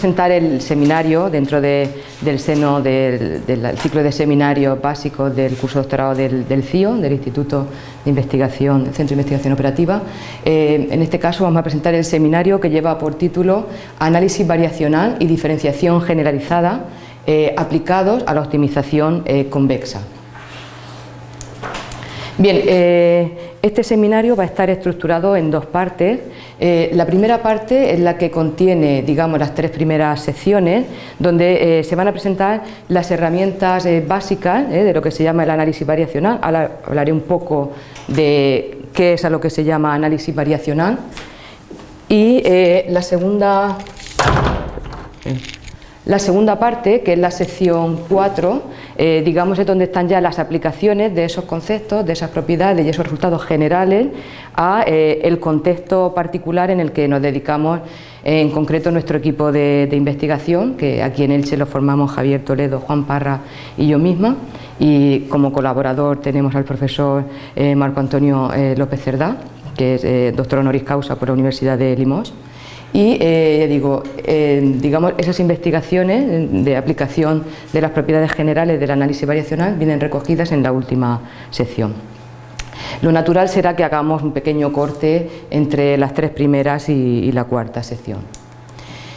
presentar el seminario dentro del seno del, ciclo de seminarios básicos del curso de doctorado del, CIO, del Instituto de Investigación, Centro de Investigación Operativa. Eh, en este caso vamos a presentar el seminario que lleva por título Análisis variacional y diferenciación generalizada eh, aplicados a la optimización eh, convexa. Bien, eh, este seminario va a estar estructurado en dos partes. Eh, la primera parte es la que contiene, digamos, las tres primeras secciones, donde eh, se van a presentar las herramientas básicas de lo que se llama el análisis variacional. Ahora hablaré un poco de qué es a lo que se llama análisis variacional. Y la segunda... La segunda parte, que es la sección 4, eh, digamos es donde están ya las aplicaciones de esos conceptos, de esas propiedades y esos resultados generales a eh, el contexto particular en el que nos dedicamos en concreto nuestro equipo de, investigación, que aquí en Elche lo formamos Javier Toledo, Juan Parra y yo misma, y como colaborador tenemos al profesor eh, Marco Antonio López Cerdá, que es doctor honoris causa por la Universidad de Limos y eh, digo, digamos, esas investigaciones de aplicación de las propiedades generales del análisis variacional vienen recogidas en la última sección. Lo natural será que hagamos un pequeño corte entre las tres primeras y, la cuarta sección.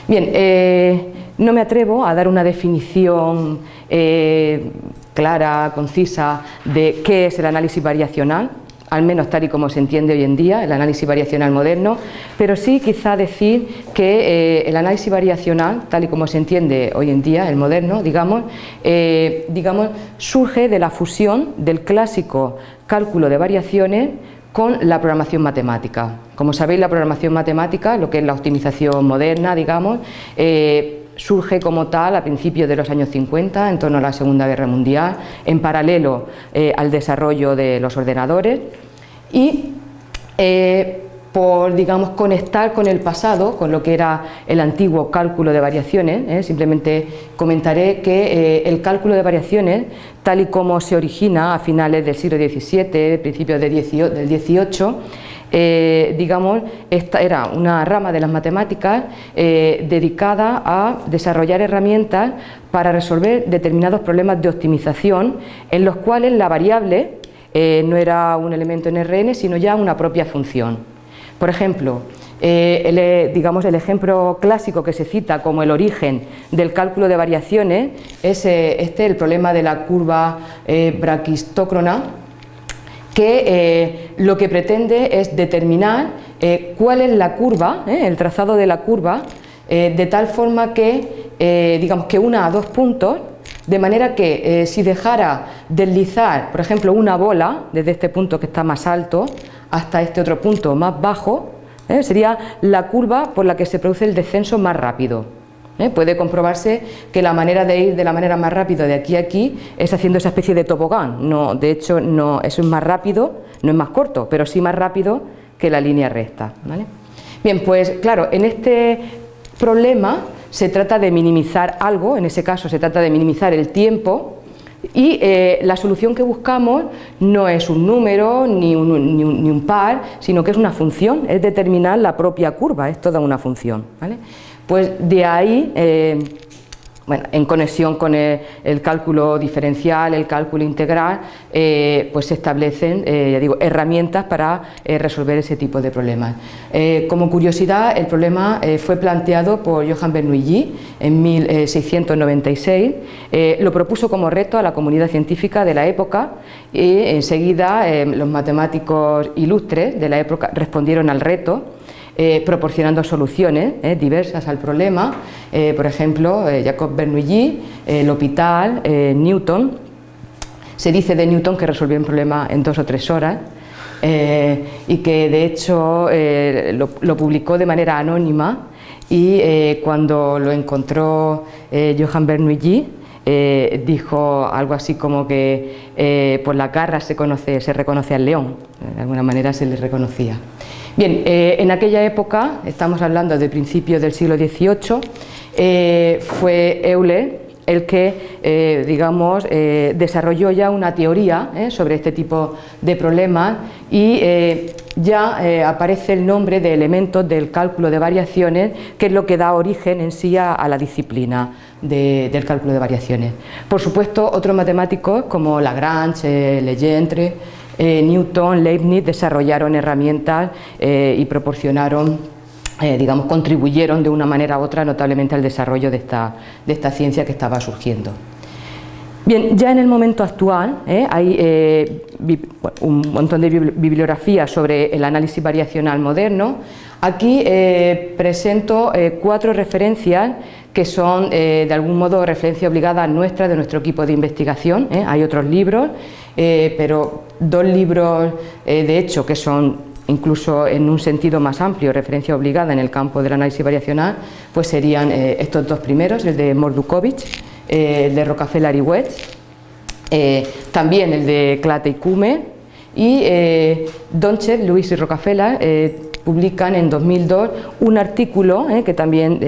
Bien, eh, no me atrevo a dar una definición eh, clara, concisa de qué es el análisis variacional, al menos tal y como se entiende hoy en día, el análisis variacional moderno, pero sí quizá decir que eh, el análisis variacional, tal y como se entiende hoy en día, el moderno, digamos, eh, digamos, surge de la fusión del clásico cálculo de variaciones con la programación matemática. Como sabéis, la programación matemática, lo que es la optimización moderna, digamos, eh, surge como tal a principios de los años 50, en torno a la Segunda Guerra Mundial, en paralelo al desarrollo de los ordenadores, y eh, por digamos, conectar con el pasado, con lo que era el antiguo cálculo de variaciones, ¿eh? simplemente comentaré que eh, el cálculo de variaciones, tal y como se origina a finales del siglo XVII, principios del XVIII, digamos, esta era una rama de las matemáticas dedicada a desarrollar herramientas para resolver determinados problemas de optimización en los cuales la variable eh, no era un elemento en RN, sino ya una propia función. Por ejemplo, eh, el, eh, digamos, el ejemplo clásico que se cita como el origen del cálculo de variaciones es este, el problema de la curva braquistócrona, que lo que pretende es determinar cuál es la curva, el trazado de la curva, de tal forma que, digamos, que una a dos puntos de manera que eh, si dejara deslizar, por ejemplo, una bola desde este punto que está más alto hasta este otro punto más bajo, eh, sería la curva por la que se produce el descenso más rápido. Eh, puede comprobarse que la manera de ir de la manera más rápida de aquí a aquí es haciendo esa especie de tobogán. No, de hecho, no, eso es más rápido, no es más corto, pero sí más rápido que la línea recta. Bien, pues claro, en este problema se trata de minimizar algo, en ese caso se trata de minimizar el tiempo y eh, la solución que buscamos no es un número ni un, ni, un, par, sino que es una función, es determinar la propia curva, es toda una función. Pues de ahí eh, bueno, en conexión con el, cálculo diferencial, el cálculo integral, eh, pues se establecen eh, digo, herramientas para resolver ese tipo de problemas. como curiosidad, el problema fue planteado por Johann Bernoulli en 1696, lo propuso como reto a la comunidad científica de la época y enseguida los matemáticos ilustres de la época respondieron al reto eh, proporcionando soluciones eh, diversas al problema, eh, por ejemplo, Jacob Bernoulli, L'Hôpital, Newton, se dice de Newton que resolvió un problema en dos o tres horas y que de hecho lo, publicó de manera anónima y cuando lo encontró Johann Bernoulli dijo algo así como que por la garra se, conoce, se reconoce al león, de alguna manera se le reconocía. Bien, eh, en aquella época, estamos hablando de principios del siglo XVIII, eh, fue Euler el que, eh, digamos, desarrolló ya una teoría sobre este tipo de problemas y ya aparece el nombre de elementos del cálculo de variaciones, que es lo que da origen en sí a, la disciplina del cálculo de variaciones. Por supuesto, otros matemáticos como Lagrange, Legendre, Newton, Leibniz desarrollaron herramientas y proporcionaron digamos, contribuyeron de una manera u otra notablemente al desarrollo de esta, ciencia que estaba surgiendo. Bien, ya en el momento actual ¿eh? hay eh, un montón de bibliografía sobre el análisis variacional moderno. Aquí eh, presento cuatro referencias que son de algún modo referencia obligada nuestra, de nuestro equipo de investigación. Hay otros libros, pero dos libros de hecho que son incluso en un sentido más amplio, referencia obligada en el campo del análisis variacional, pues serían estos dos primeros, el de Mordukovic eh, el de Rockefeller y eh, también el de Clate y Kume, y eh, Donchev, Luis y Rockefeller publican en 2002 un artículo que también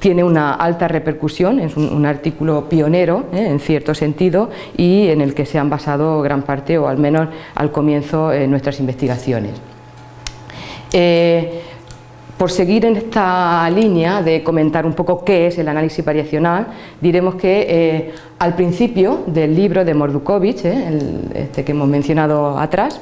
tiene una alta repercusión, es un, artículo pionero en cierto sentido y en el que se han basado gran parte o al menos al comienzo nuestras investigaciones. Por seguir en esta línea de comentar un poco qué es el análisis variacional, diremos que eh, al principio del libro de Mordukovic, eh, este que hemos mencionado atrás,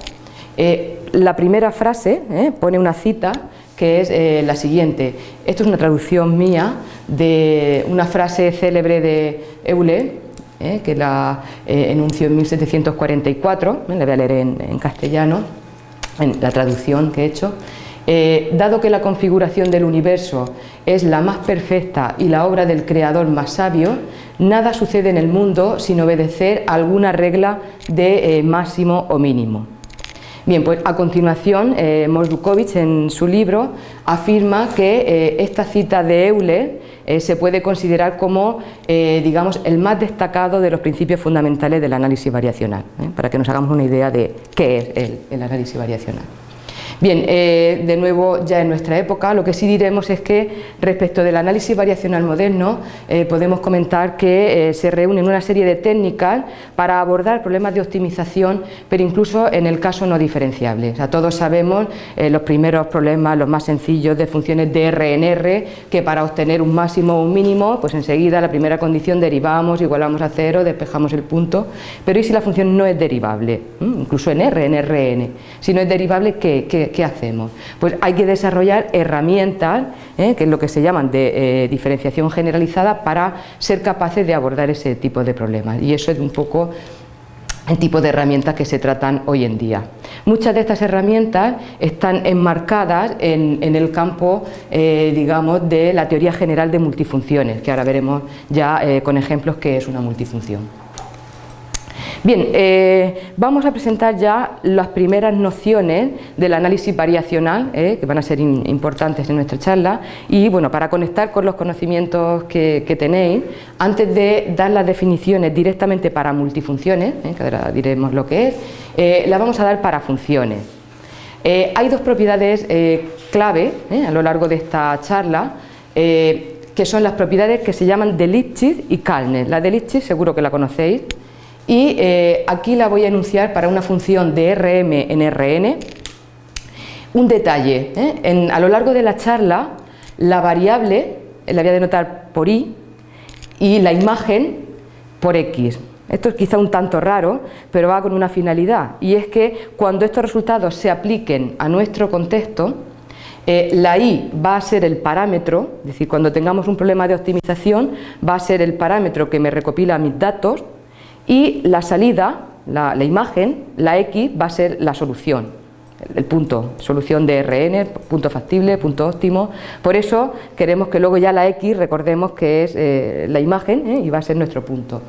eh, la primera frase pone una cita que es la siguiente. Esto es una traducción mía de una frase célebre de Euler, que la enunció en 1744, la voy a leer en castellano, en la traducción que he hecho. Eh, dado que la configuración del universo es la más perfecta y la obra del creador más sabio, nada sucede en el mundo sin obedecer alguna regla de eh, máximo o mínimo. Bien, pues a continuación eh, en su libro afirma que eh, esta cita de Euler se puede considerar como, digamos, el más destacado de los principios fundamentales del análisis variacional, para que nos hagamos una idea de qué es el análisis variacional. Bien, eh, de nuevo ya en nuestra época, lo que sí diremos es que respecto del análisis variacional moderno eh, podemos comentar que eh, se reúnen una serie de técnicas para abordar problemas de optimización, pero incluso en el caso no diferenciable. O sea, todos sabemos los primeros problemas, los más sencillos de funciones de RNR, que para obtener un máximo o un mínimo, pues enseguida la primera condición derivamos, igualamos a cero, despejamos el punto, pero ¿y si la función no es derivable? ¿Mm? Incluso en R, en Rn. Si no es derivable, ¿qué? ¿Qué ¿qué, hacemos? Pues hay que desarrollar herramientas, ¿eh? que es lo que se llaman de eh, diferenciación generalizada, para ser capaces de abordar ese tipo de problemas. Y eso es un poco el tipo de herramientas que se tratan hoy en día. Muchas de estas herramientas están enmarcadas en, el campo, eh, digamos, de la teoría general de multifunciones, que ahora veremos ya con ejemplos qué es una multifunción. Bien, eh, vamos a presentar ya las primeras nociones del análisis variacional, eh, que van a ser importantes en nuestra charla, y bueno, para conectar con los conocimientos que, tenéis, antes de dar las definiciones directamente para multifunciones, eh, que ahora diremos lo que es, las vamos a dar para funciones. hay dos propiedades clave a lo largo de esta charla, que son las propiedades que se llaman de Lipschitz y Kalner. La de Lipschitz seguro que la conocéis, y eh, aquí la voy a enunciar para una función de Rm en Rn. Un detalle, ¿eh? a lo largo de la charla la variable la voy a denotar por i y la imagen por x. Esto es quizá un tanto raro, pero va con una finalidad y es que cuando estos resultados se apliquen a nuestro contexto, eh, la i va a ser el parámetro, es decir, cuando tengamos un problema de optimización va a ser el parámetro que me recopila mis datos y la salida, la, imagen, la X va a ser la solución, el punto, solución de Rn, punto factible, punto óptimo, por eso queremos que luego ya la X recordemos que es eh, la imagen ¿eh? y va a ser nuestro punto.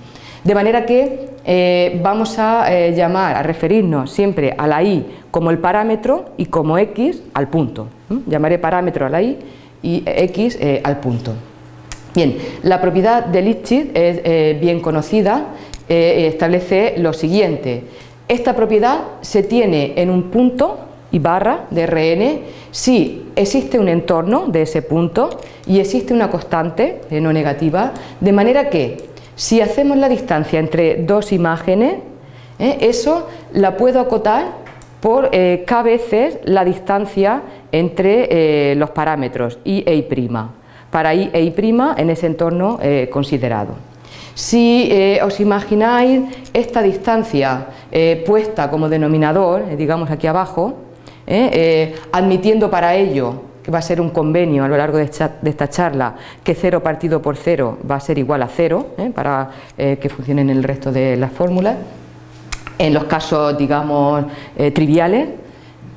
De manera que eh, vamos a llamar, a referirnos siempre a la Y como el parámetro y como X al punto. Llamaré parámetro a la Y y X al punto. Bien, la propiedad de Lipschitz es bien conocida eh, establece lo siguiente. Esta propiedad se tiene en un punto y barra de Rn si existe un entorno de ese punto y existe una constante eh, no negativa, de manera que si hacemos la distancia entre dos imágenes, eh, eso la puedo acotar por eh, k veces la distancia entre eh, los parámetros i e i', para i e i' en ese entorno eh, considerado. Si os imagináis esta distancia puesta como denominador, digamos aquí abajo, admitiendo para ello que va a ser un convenio a lo largo de esta, charla, que 0 partido por 0 va a ser igual a 0, para que funcionen el resto de las fórmulas, en los casos, digamos, eh, triviales,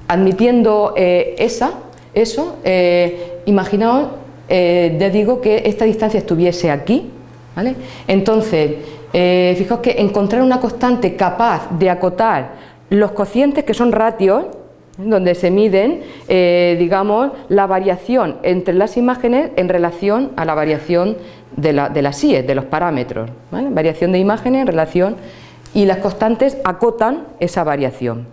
admitiendo eh, esa, eso, eh, imaginaos, ya digo, que esta distancia estuviese aquí, ¿vale? Entonces, fijaos que encontrar una constante capaz de acotar los cocientes que son ratios, donde se miden, digamos, la variación entre las imágenes en relación a la variación de, la, de las IES, de los parámetros, variación de imágenes en relación y las constantes acotan esa variación.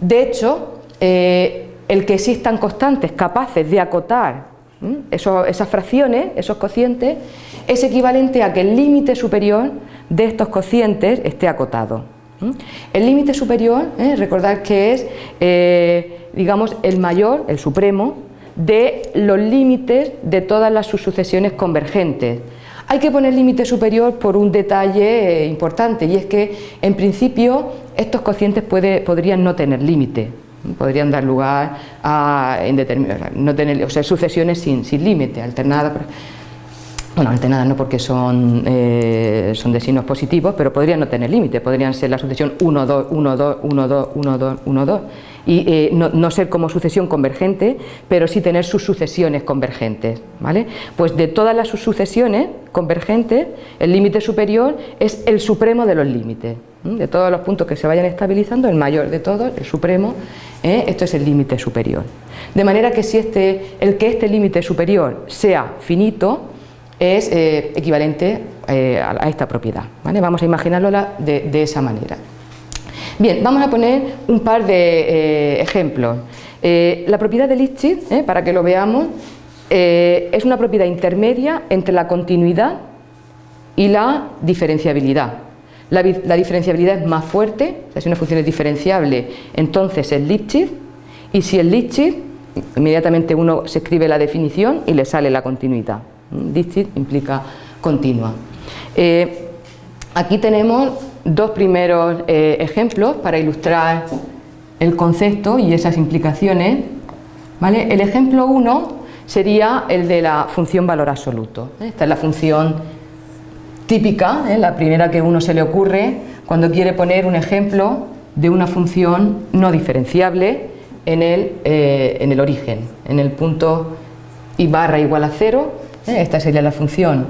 De hecho, eh, el que existan constantes capaces de acotar esas fracciones, esos cocientes, es equivalente a que el límite superior de estos cocientes esté acotado. El límite superior, ¿eh? recordad que es, eh, digamos, el mayor, el supremo, de los límites de todas las sucesiones convergentes. Hay que poner límite superior por un detalle eh, importante y es que en principio estos cocientes podrían no tener límite, podrían dar lugar a no tener, o sea, sucesiones sin, sin límite, alternadas, bueno, alternadas no porque son, eh, son de signos positivos, pero podrían no tener límite, podrían ser la sucesión 1, 2, 1, 2, 1, 2, 1, 2, 1, 2 y eh, no, ser como sucesión convergente, pero sí tener sus sucesiones convergentes. ¿vale? Pues de todas las sucesiones convergentes, el límite superior es el supremo de los límites. De todos los puntos que se vayan estabilizando, el mayor de todos, el supremo, ¿eh? esto es el límite superior. De manera que si este, el que este límite superior sea finito, es eh, equivalente a, esta propiedad. ¿vale? Vamos a imaginarlo de esa manera. Bien, vamos a poner un par de eh, ejemplos. Eh, la propiedad de Lipschitz, eh, para que lo veamos, es una propiedad intermedia entre la continuidad y la diferenciabilidad. La, diferenciabilidad es más fuerte, o sea, si una función es diferenciable, entonces es Lipschitz, y si es Lipschitz, inmediatamente uno se escribe la definición y le sale la continuidad. Lipschitz implica continua. aquí tenemos dos primeros eh, ejemplos para ilustrar el concepto y esas implicaciones. ¿vale? El ejemplo 1 sería el de la función valor absoluto. Esta es la función típica, ¿eh? la primera que uno se le ocurre cuando quiere poner un ejemplo de una función no diferenciable en el, eh, en el origen, en el punto i barra igual a cero. Esta sería la función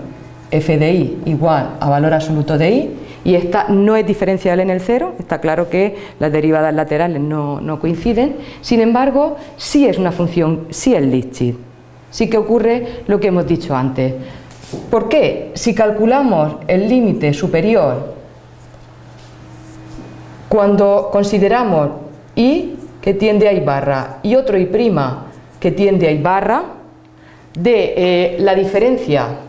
f de i igual a valor absoluto de i y esta no es diferenciable en el cero, está claro que las derivadas laterales no, coinciden, sin embargo, sí es una función, sí es Lipschitz, sí que ocurre lo que hemos dicho antes. ¿Por qué? Si calculamos el límite superior cuando consideramos i que tiende a i barra y otro i' que tiende a i barra de eh, la diferencia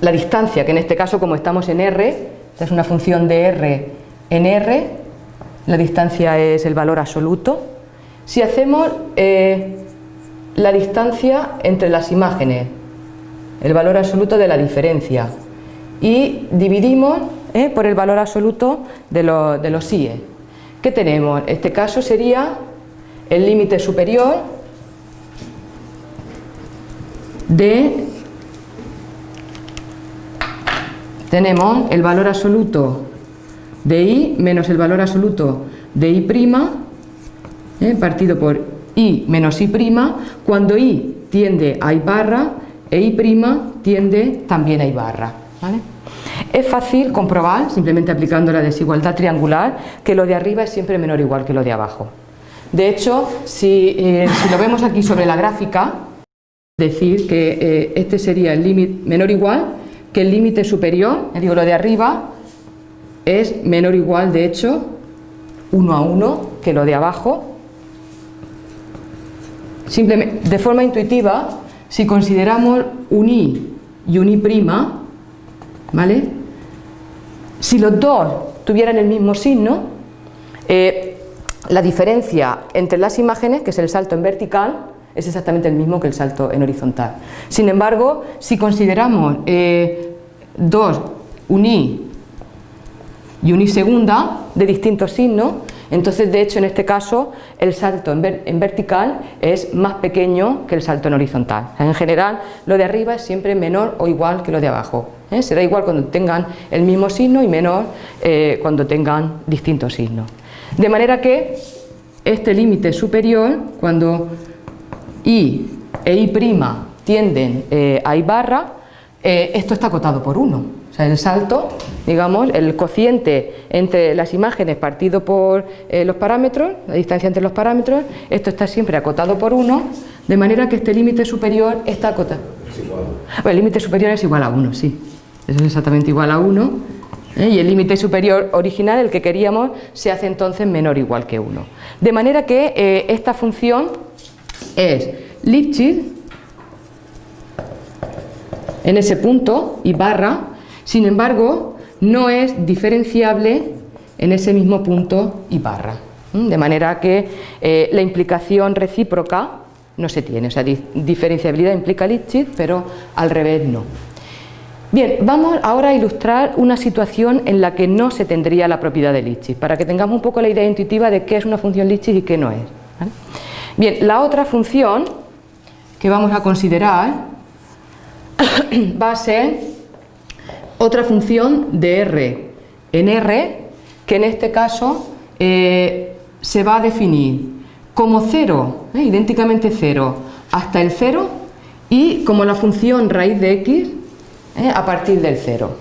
la distancia, que en este caso como estamos en R, esta es una función de R en R, la distancia es el valor absoluto. Si hacemos eh, la distancia entre las imágenes, el valor absoluto de la diferencia, y dividimos eh, por el valor absoluto de, de los IE. ¿Qué tenemos? En este caso sería el límite superior de tenemos el valor absoluto de i menos el valor absoluto de i', ¿eh? partido por i menos i', cuando i tiende a i barra e i' tiende también a i barra. Es fácil comprobar, simplemente aplicando la desigualdad triangular, que lo de arriba es siempre menor o igual que lo de abajo. De hecho, si, eh, lo vemos aquí sobre la gráfica, decir que eh, este sería el límite menor o igual que el límite superior, digo lo de arriba, es menor o igual, de hecho, 1 a 1 que lo de abajo. Simplemente, de forma intuitiva, si consideramos un i y un i', ¿vale? Si los dos tuvieran el mismo signo, eh, la diferencia entre las imágenes, que es el salto en vertical, es exactamente el mismo que el salto en horizontal. Sin embargo, si consideramos eh, dos uní y unisegunda de distintos signos, entonces de hecho en este caso el salto en, vertical es más pequeño que el salto en horizontal. En general lo de arriba es siempre menor o igual que lo de abajo. ¿eh? Será igual cuando tengan el mismo signo y menor eh, cuando tengan distintos signos. De manera que este límite superior, cuando I e I' tienden eh, a I barra, esto está acotado por 1 sea, el salto, digamos, el cociente entre las imágenes partido por eh, los parámetros, la distancia entre los parámetros, esto está siempre acotado por 1, de manera que este límite superior está acotado. Es igual. el límite superior es igual a 1, sí. es exactamente igual a 1. ¿eh? Y el límite superior original, el que queríamos, se hace entonces menor o igual que 1. De manera que eh, esta función es Lipschitz en ese punto y barra sin embargo, no es diferenciable en ese mismo punto y barra. De manera que eh, la implicación recíproca no se tiene, o sea, diferenciabilidad implica Lipschitz, pero al revés no. Bien, vamos ahora a ilustrar una situación en la que no se tendría la propiedad de Lipschitz, para que tengamos un poco la idea intuitiva de qué es una función Lipschitz y qué no es. Bien, la otra función que vamos a considerar va a ser otra función de R en R, que en este caso eh, se va a definir como cero, eh, idénticamente cero, hasta el cero y como la función raíz de x eh, a partir del cero.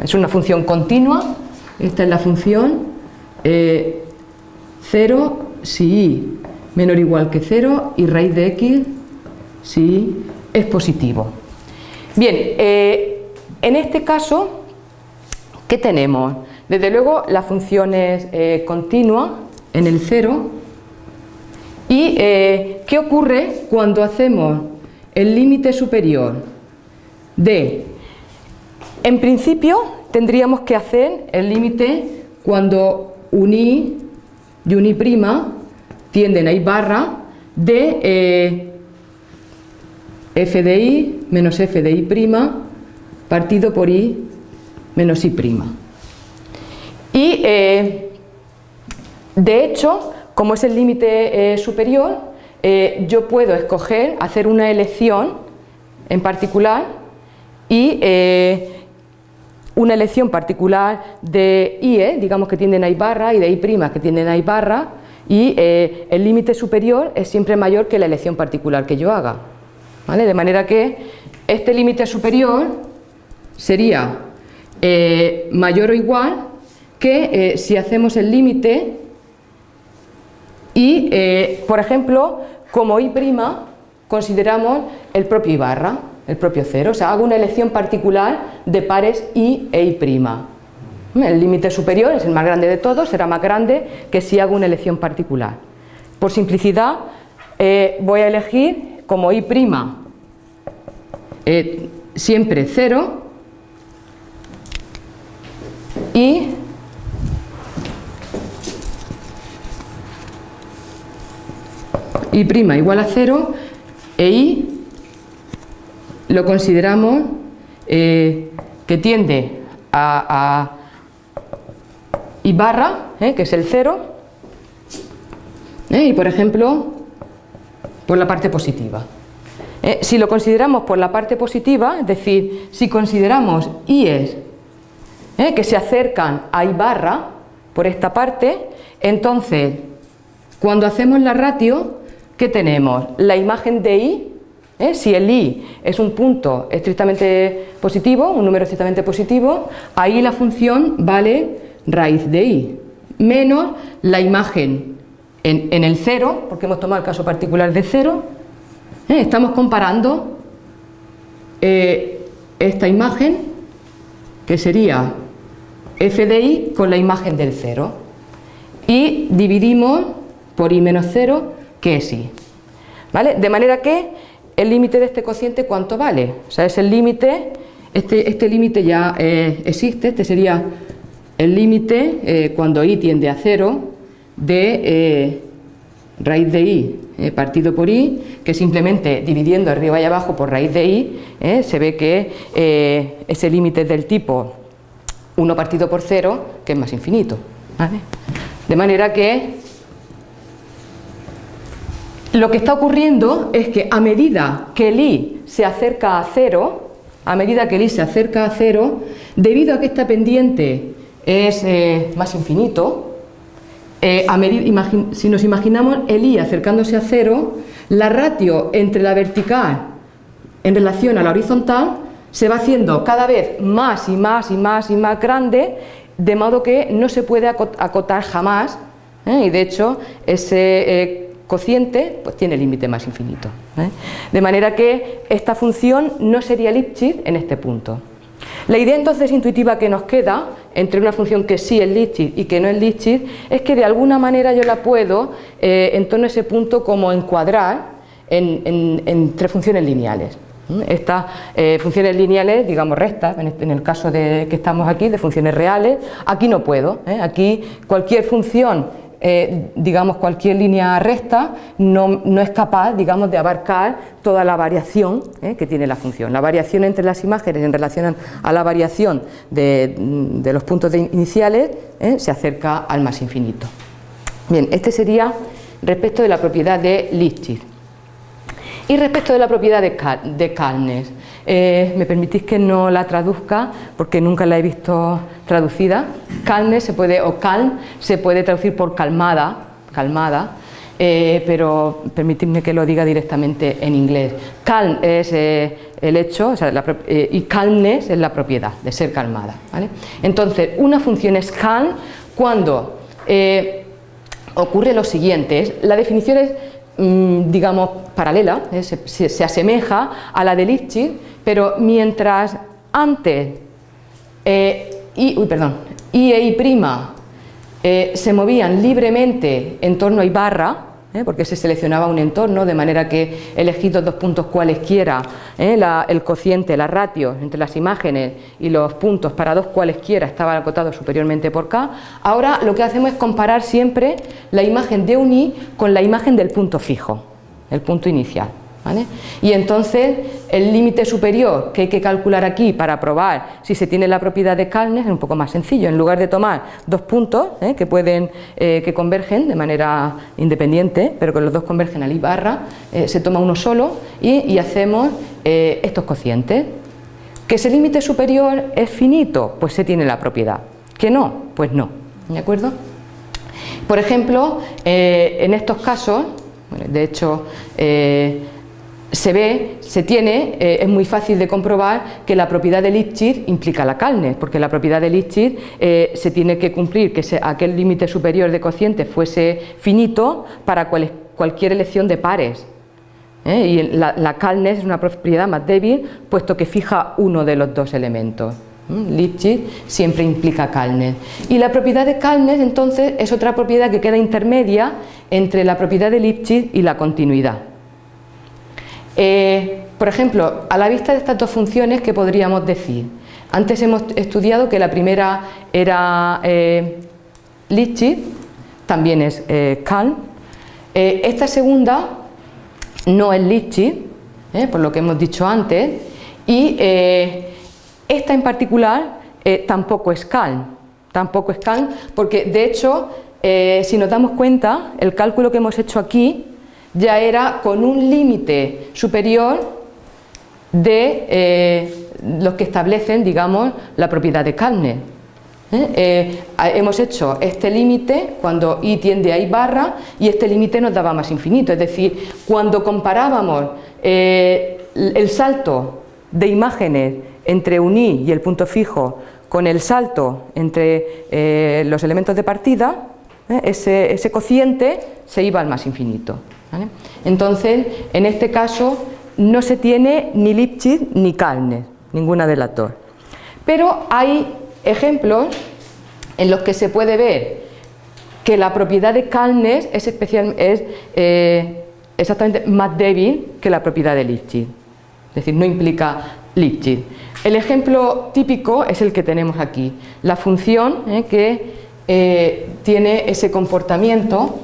Es una función continua, esta es la función 0 si y menor o igual que 0 y raíz de x si es positivo. Bien, en este caso, ¿qué tenemos? Desde luego la función es eh, continua en el cero y eh, ¿qué ocurre cuando hacemos el límite superior de, en principio tendríamos que hacer el límite cuando uní y uní prima tienden a i barra de eh, f de i menos f de i prima partido por i menos i'. Y eh, de hecho, como es el límite eh, superior, eh, yo puedo escoger, hacer una elección en particular y una elección particular de IE, digamos que tienden a I barra, y de I' que tienden a I barra, y el límite superior es siempre mayor que la elección particular que yo haga. De manera que este límite superior sería eh, mayor o igual que eh, si hacemos el límite y, eh, por ejemplo, como i' consideramos el propio i barra, el propio cero, o sea, hago una elección particular de pares i e i'. El límite superior es el más grande de todos, será más grande que si hago una elección particular. Por simplicidad, voy a elegir como i' siempre 0 y y igual a 0 e i lo consideramos eh, que tiende a i barra, eh, que es el 0, eh, y por ejemplo por la parte positiva. si lo consideramos por la parte positiva, es decir, si consideramos i es ¿eh? que se acercan a I barra por esta parte, entonces cuando hacemos la ratio, ¿qué tenemos? La imagen de I, ¿eh? si el I es un punto estrictamente positivo, un número estrictamente positivo, ahí la función vale raíz de I, menos la imagen en, el cero, porque hemos tomado el caso particular de cero, ¿eh? estamos comparando esta imagen, que sería f de i con la imagen del 0 y dividimos por i menos 0 que es i. ¿Vale? De manera que el límite de este cociente ¿cuánto vale? O sea, es el límite, este, este límite ya eh, existe, este sería el límite eh, cuando i tiende a 0 de eh, raíz de i eh, partido por i, que simplemente dividiendo arriba y abajo por raíz de i, se ve que ese límite es del tipo 1 partido por 0, que es más infinito. De manera que lo que está ocurriendo es que a medida que el i se acerca a 0, a medida que el i se acerca a 0, debido a que esta pendiente es más infinito, eh, si nos imaginamos el i acercándose a cero, la ratio entre la vertical en relación a la horizontal se va haciendo cada vez más y más y más y más grande, de modo que no se puede acotar jamás, ¿eh? y de hecho ese eh, cociente pues, tiene límite más infinito. De manera que esta función no sería Lipschitz en este punto. La idea entonces intuitiva que nos queda entre una función que sí es Lipschitz y que no es Lipschitz es que de alguna manera yo la puedo eh, en torno a ese punto como encuadrar en, tres funciones lineales. Estas eh, funciones lineales, digamos rectas, este, en, el caso de que estamos aquí, de funciones reales, aquí no puedo. ¿eh? Aquí cualquier función eh, digamos, cualquier línea recta no, es capaz, digamos, de abarcar toda la variación eh, que tiene la función. La variación entre las imágenes en relación a la variación de, los puntos iniciales eh, se acerca al más infinito. Bien, este sería respecto de la propiedad de Lipschitz. Y respecto de la propiedad de, de eh, me permitís que no la traduzca porque nunca la he visto traducida. Calme se puede, o calm se puede traducir por calmada, calmada, eh, pero permitidme que lo diga directamente en inglés. Calm es eh, el hecho y calmness es la propiedad de ser calmada. Entonces, una función es calm cuando ocurre lo siguiente, la definición es mm, digamos paralela, se, se, asemeja a la de Lipschitz, pero mientras antes eh, perdón, I e I' eh, se movían libremente en torno a I barra, eh, porque se seleccionaba un entorno de manera que elegidos dos puntos cualesquiera, el cociente, la ratio entre las imágenes y los puntos para dos cualesquiera estaban acotados superiormente por K, ahora lo que hacemos es comparar siempre la imagen de un I con la imagen del punto fijo, el punto inicial. Y entonces el límite superior que hay que calcular aquí para probar si se tiene la propiedad de Kalnes es un poco más sencillo. En lugar de tomar dos puntos ¿eh? que pueden eh, que convergen de manera independiente, pero que los dos convergen al I barra, eh, se toma uno solo y, hacemos estos cocientes. Que ese límite superior es finito, pues se tiene la propiedad. Que no, pues no. ¿De acuerdo? Por ejemplo, en estos casos, de hecho, se ve, se tiene, eh, es muy fácil de comprobar que la propiedad de Lipschitz implica la calne, porque la propiedad de Lipschitz eh, se tiene que cumplir que aquel límite superior de cociente fuese finito para cualquier elección de pares. ¿eh? Y la, la es una propiedad más débil, puesto que fija uno de los dos elementos. Lipschitz siempre implica Kalnes. Y la propiedad de Kalnes entonces es otra propiedad que queda intermedia entre la propiedad de Lipschitz y la continuidad. Eh, por ejemplo, a la vista de estas dos funciones, ¿qué podríamos decir? Antes hemos estudiado que la primera era eh, también es eh, eh, esta segunda no es Lipschitz, por lo que hemos dicho antes, y esta en particular tampoco es Calm, tampoco es Calm, porque de hecho, si nos damos cuenta, el cálculo que hemos hecho aquí ya era con un límite superior de eh, los que establecen, digamos, la propiedad de carne. ¿eh? Eh, hemos hecho este límite cuando i tiende a i barra y este límite nos daba más infinito, es decir, cuando comparábamos el salto de imágenes entre un i y el punto fijo con el salto entre los elementos de partida, ese cociente se iba al más infinito. Entonces, en este caso no se tiene ni Lipschitz ni Kalner, ninguna de las dos. Pero hay ejemplos en los que se puede ver que la propiedad de Kalner es, es eh, exactamente más débil que la propiedad de Lipschitz. Es decir, no implica Lipschitz. El ejemplo típico es el que tenemos aquí, la función eh, que tiene ese comportamiento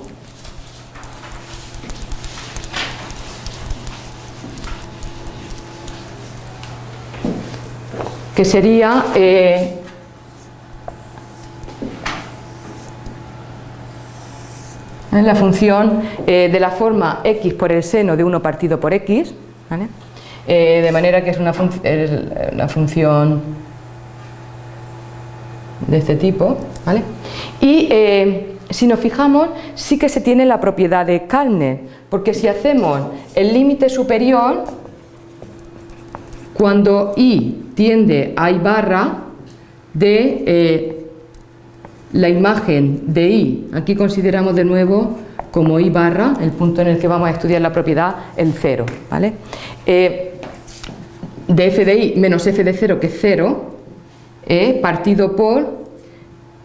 que sería eh, la función eh, de la forma x por el seno de 1 partido por x, eh, de manera que es una, una, función de este tipo. ¿vale? Y si nos fijamos, sí que se tiene la propiedad de Kalner, porque si hacemos el límite superior, cuando i tiende a I barra de eh, la imagen de I. Aquí consideramos de nuevo como I barra, el punto en el que vamos a estudiar la propiedad, el cero. ¿vale? Eh, de f de I menos f de 0 que es 0, eh, partido por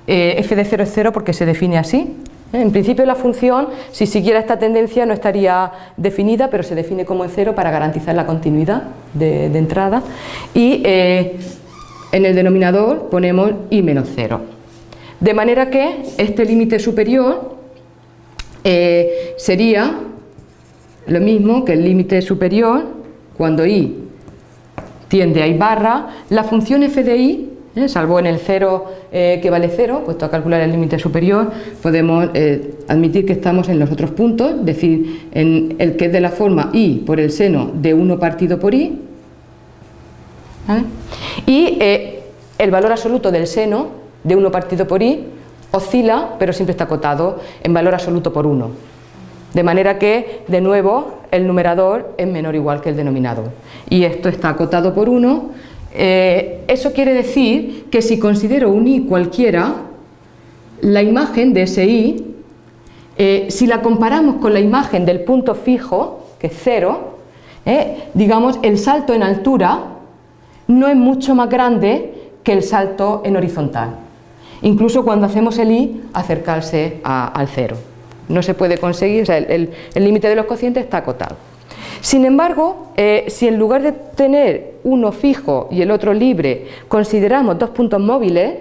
f de 0 es 0 porque se define así, en principio la función, si siguiera esta tendencia, no estaría definida, pero se define como en cero para garantizar la continuidad de, entrada. Y eh, en el denominador ponemos i menos cero. De manera que este límite superior eh, sería lo mismo que el límite superior cuando i tiende a i barra, la función f de i ¿eh? salvo en el 0 eh, que vale 0, puesto a calcular el límite superior, podemos eh, admitir que estamos en los otros puntos, es decir, en el que es de la forma i por el seno de 1 partido por i, y el valor absoluto del seno de 1 partido por i oscila, pero siempre está acotado en valor absoluto por 1. De manera que, de nuevo, el numerador es menor o igual que el denominador. Y esto está acotado por 1, eh, eso quiere decir que si considero un i cualquiera, la imagen de ese i, eh, si la comparamos con la imagen del punto fijo, que es cero, eh, digamos, el salto en altura no es mucho más grande que el salto en horizontal. Incluso cuando hacemos el i, acercarse al cero. No se puede conseguir, o sea, el límite de los cocientes está acotado. Sin embargo, eh, si en lugar de tener uno fijo y el otro libre, consideramos dos puntos móviles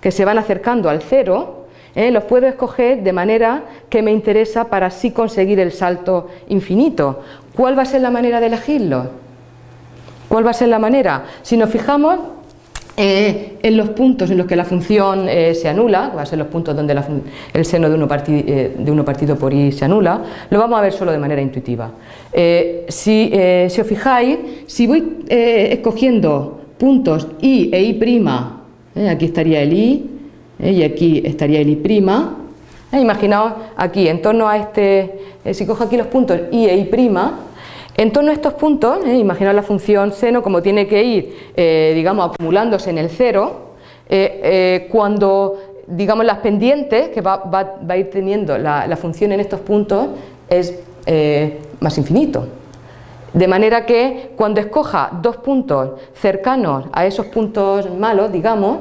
que se van acercando al cero, eh, los puedo escoger de manera que me interesa para así conseguir el salto infinito. ¿Cuál va a ser la manera de elegirlo? ¿Cuál va a ser la manera? Si nos fijamos, eh, en los puntos en los que la función eh, se anula, que va a ser los puntos donde el seno eh, de uno, partido por i se anula, lo vamos a ver solo de manera intuitiva. Si, si, os fijáis, si voy escogiendo puntos i e i', aquí estaría el i y aquí estaría el i', imaginaos aquí, en torno a este, si cojo aquí los puntos i e i', en torno a estos puntos, eh, imaginaos la función seno como tiene que ir, eh, digamos, acumulándose en el cero, eh, cuando, digamos, las pendientes que va, a ir teniendo la, la, función en estos puntos es más infinito. De manera que cuando escoja dos puntos cercanos a esos puntos malos, digamos,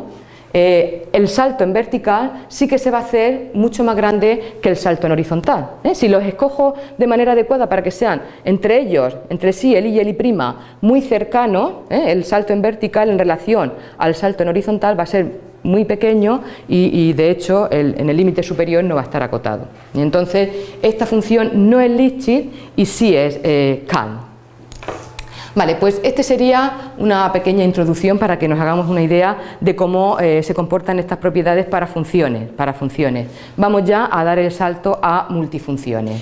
eh, el salto en vertical sí que se va a hacer mucho más grande que el salto en horizontal. ¿eh? Si los escojo de manera adecuada para que sean entre ellos, entre sí, el i y el i', muy cercanos, ¿eh? el salto en vertical en relación al salto en horizontal va a ser muy pequeño y, de hecho en el límite superior no va a estar acotado. Y entonces esta función no es Lipschitz y sí es Kahn. Vale, pues este sería una pequeña introducción para que nos hagamos una idea de cómo eh, se comportan estas propiedades para funciones, para funciones. Vamos ya a dar el salto a multifunciones.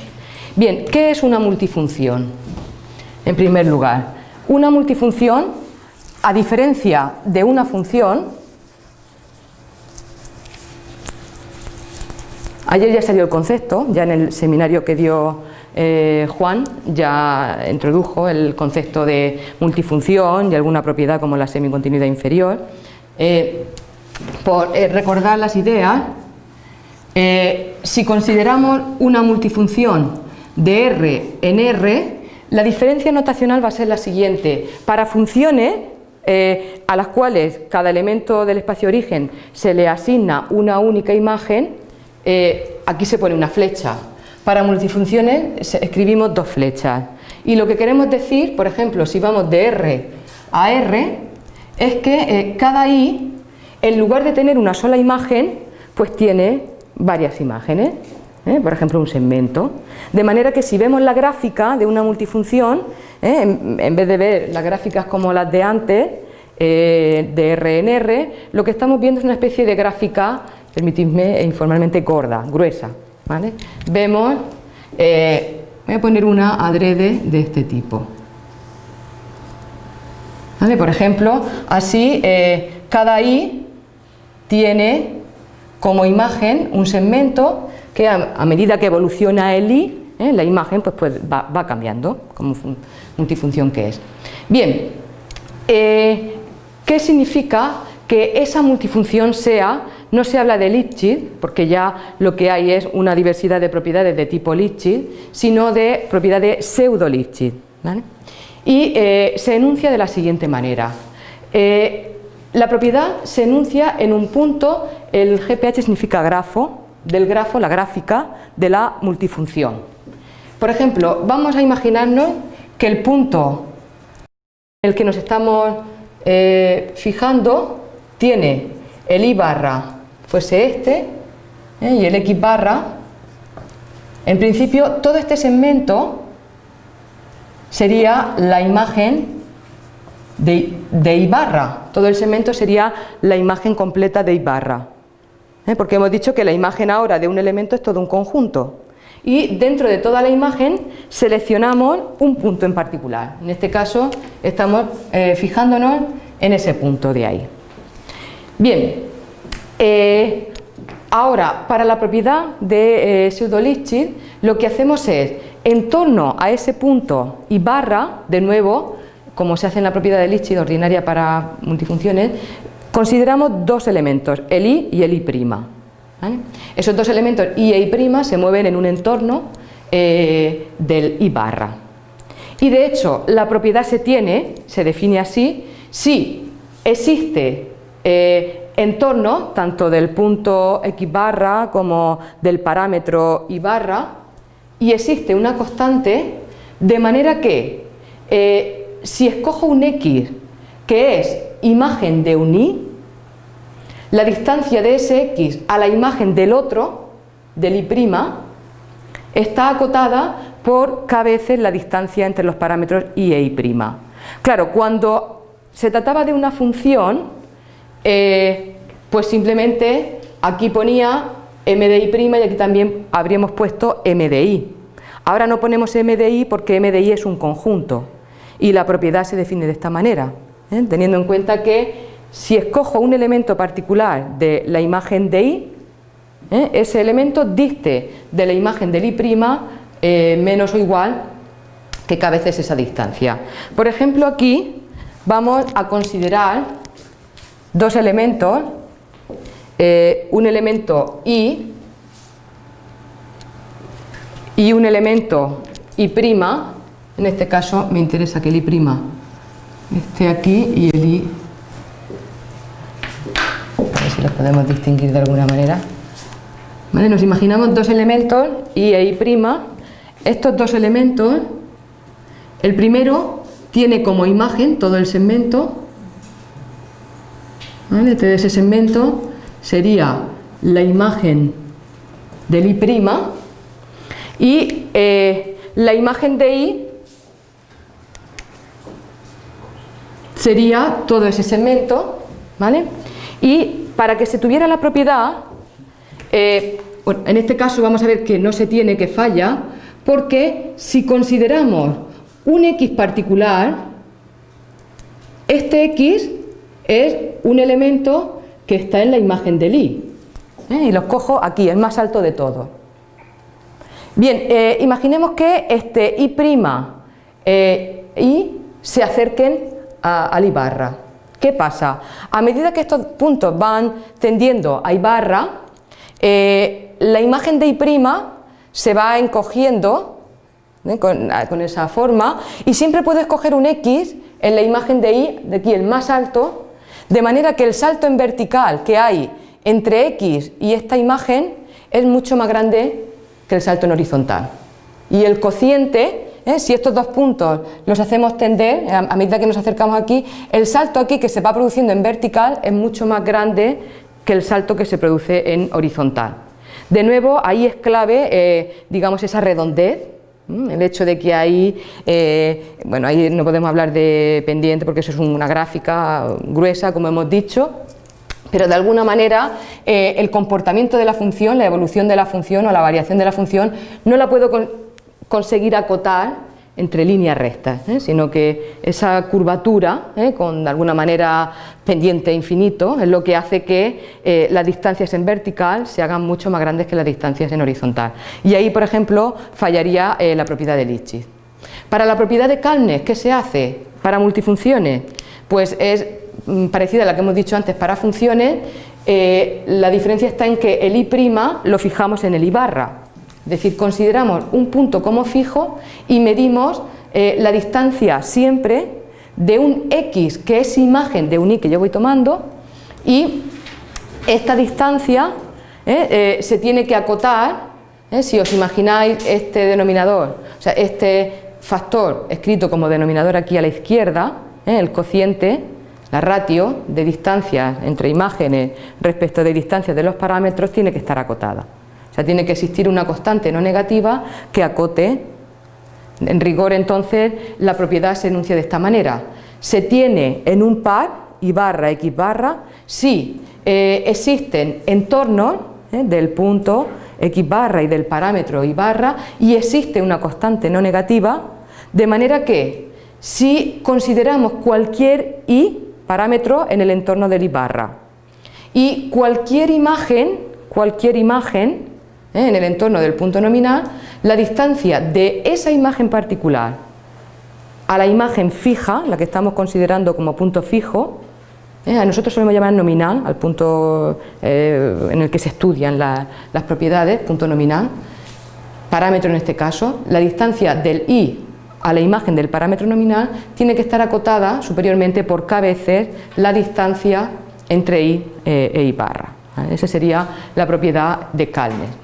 Bien, ¿qué es una multifunción? En primer lugar, una multifunción, a diferencia de una función, ayer ya salió el concepto, ya en el seminario que dio eh, Juan ya introdujo el concepto de multifunción y alguna propiedad como la semicontinuidad inferior. Eh, por eh, recordar las ideas, si consideramos una multifunción de R en R, la diferencia notacional va a ser la siguiente. Para funciones a las cuales cada elemento del espacio origen se le asigna una única imagen, aquí se pone una flecha para multifunciones escribimos dos flechas y lo que queremos decir, por ejemplo, si vamos de R a R, es que eh, cada I, en lugar de tener una sola imagen, pues tiene varias imágenes, ¿eh? por ejemplo un segmento. De manera que si vemos la gráfica de una multifunción, ¿eh? en, vez de ver las gráficas como las de antes, de RNR, lo que estamos viendo es una especie de gráfica, permitidme, informalmente gorda, gruesa. Vemos, voy a poner una adrede de este tipo. Por ejemplo, así cada I tiene como imagen un segmento que a, medida que evoluciona el I, ¿eh? la imagen pues, pues va, cambiando como multifunción que es. Bien, eh, ¿qué significa que esa multifunción sea, no se habla de Lipschitz, porque ya lo que hay es una diversidad de propiedades de tipo Lipschitz, sino de propiedades pseudo-Lipschitz. Y eh, se enuncia de la siguiente manera. la propiedad se enuncia en un punto el GPH significa grafo, del grafo, la gráfica, de la multifunción. Por ejemplo, vamos a imaginarnos que el punto en el que nos estamos eh, fijando tiene el I barra fuese este eh, y el X barra. En principio, todo este segmento sería la imagen de, de I barra. Todo el segmento sería la imagen completa de I barra. ¿eh? porque hemos dicho que la imagen ahora de un elemento es todo un conjunto y dentro de toda la imagen seleccionamos un punto en particular, en este caso estamos eh, fijándonos en ese punto de ahí. Bien, eh, ahora para la propiedad de pseudo lo que hacemos es, en torno a ese punto y barra, de nuevo, como se hace en la propiedad de Lipschitz ordinaria para multifunciones, Consideramos dos elementos, el I y el I'. Esos dos elementos I e I' se mueven en un entorno eh, del I barra. Y de hecho, la propiedad se tiene, se define así, si existe eh, entorno, tanto del punto X barra como del parámetro Y barra, y existe una constante, de manera que eh, si escojo un X que es imagen de un i, la distancia de ese x a la imagen del otro, del i', está acotada por k veces la distancia entre los parámetros i e i'. Claro, cuando se trataba de una función, eh, pues simplemente aquí ponía m de i' y aquí también habríamos puesto m de i. Ahora no ponemos m de i porque m de i es un conjunto y la propiedad se define de esta manera. ¿eh? teniendo en cuenta que si escojo un elemento particular de la imagen de I, ¿eh? ese elemento diste de la imagen del I' eh, menos o igual que cada vez esa distancia. Por ejemplo, aquí vamos a considerar dos elementos, un elemento I y un elemento I', en este caso me interesa que el I' este aquí y el I a ver si los podemos distinguir de alguna manera. Nos imaginamos dos elementos I e I' estos dos elementos el primero tiene como imagen todo el segmento ¿vale? Este ese segmento sería la imagen del I' y eh, la imagen de I sería todo ese segmento, ¿vale? Y para que se tuviera la propiedad, eh, en este caso vamos a ver que no se tiene, que falla, porque si consideramos un x particular, este x es un elemento que está en la imagen del i, ¿eh? y los cojo aquí, el más alto de todos. Bien, eh, imaginemos que este i' y se acerquen a, Ibarra. ¿Qué pasa? A medida que estos puntos van tendiendo a Ibarra, eh, la imagen de I' se va encogiendo ¿eh? con, esa forma y siempre puedo escoger un X en la imagen de I, de aquí el más alto, de manera que el salto en vertical que hay entre X y esta imagen es mucho más grande que el salto en horizontal. Y el cociente ¿eh? Si estos dos puntos los hacemos tender, a medida que nos acercamos aquí, el salto aquí que se va produciendo en vertical es mucho más grande que el salto que se produce en horizontal. De nuevo, ahí es clave, eh, digamos, esa redondez, el hecho de que ahí, eh, bueno, ahí no podemos hablar de pendiente porque eso es una gráfica gruesa, como hemos dicho, pero de alguna manera eh, el comportamiento de la función, la evolución de la función o la variación de la función no la puedo conseguir acotar entre líneas rectas, ¿eh? sino que esa curvatura, ¿eh? con de alguna manera pendiente infinito, es lo que hace que eh, las distancias en vertical se hagan mucho más grandes que las distancias en horizontal. Y ahí, por ejemplo, fallaría la propiedad de Lipschitz. Para la propiedad de Kalnes, ¿qué se hace? Para multifunciones, pues es mm, parecida a la que hemos dicho antes para funciones, la diferencia está en que el I' lo fijamos en el I barra, es decir, consideramos un punto como fijo y medimos eh, la distancia siempre de un X que es imagen de un Y que yo voy tomando y esta distancia eh, eh, se tiene que acotar, si os imagináis este denominador, o sea, este factor escrito como denominador aquí a la izquierda, el cociente, la ratio de distancias entre imágenes respecto de distancias de los parámetros tiene que estar acotada. O sea, tiene que existir una constante no negativa que acote. En rigor, entonces, la propiedad se enuncia de esta manera. Se tiene en un par, y barra, x barra, si eh, existen entornos eh, del punto x barra y del parámetro y barra y existe una constante no negativa, de manera que si consideramos cualquier y parámetro en el entorno del y barra y cualquier imagen, cualquier imagen ¿eh? en el entorno del punto nominal, la distancia de esa imagen particular a la imagen fija, la que estamos considerando como punto fijo, ¿eh? a nosotros solemos llamar nominal, al punto eh, en el que se estudian las propiedades, punto nominal, parámetro en este caso, la distancia del i a la imagen del parámetro nominal tiene que estar acotada superiormente por k veces la distancia entre i e i barra. Esa sería la propiedad de Kalner.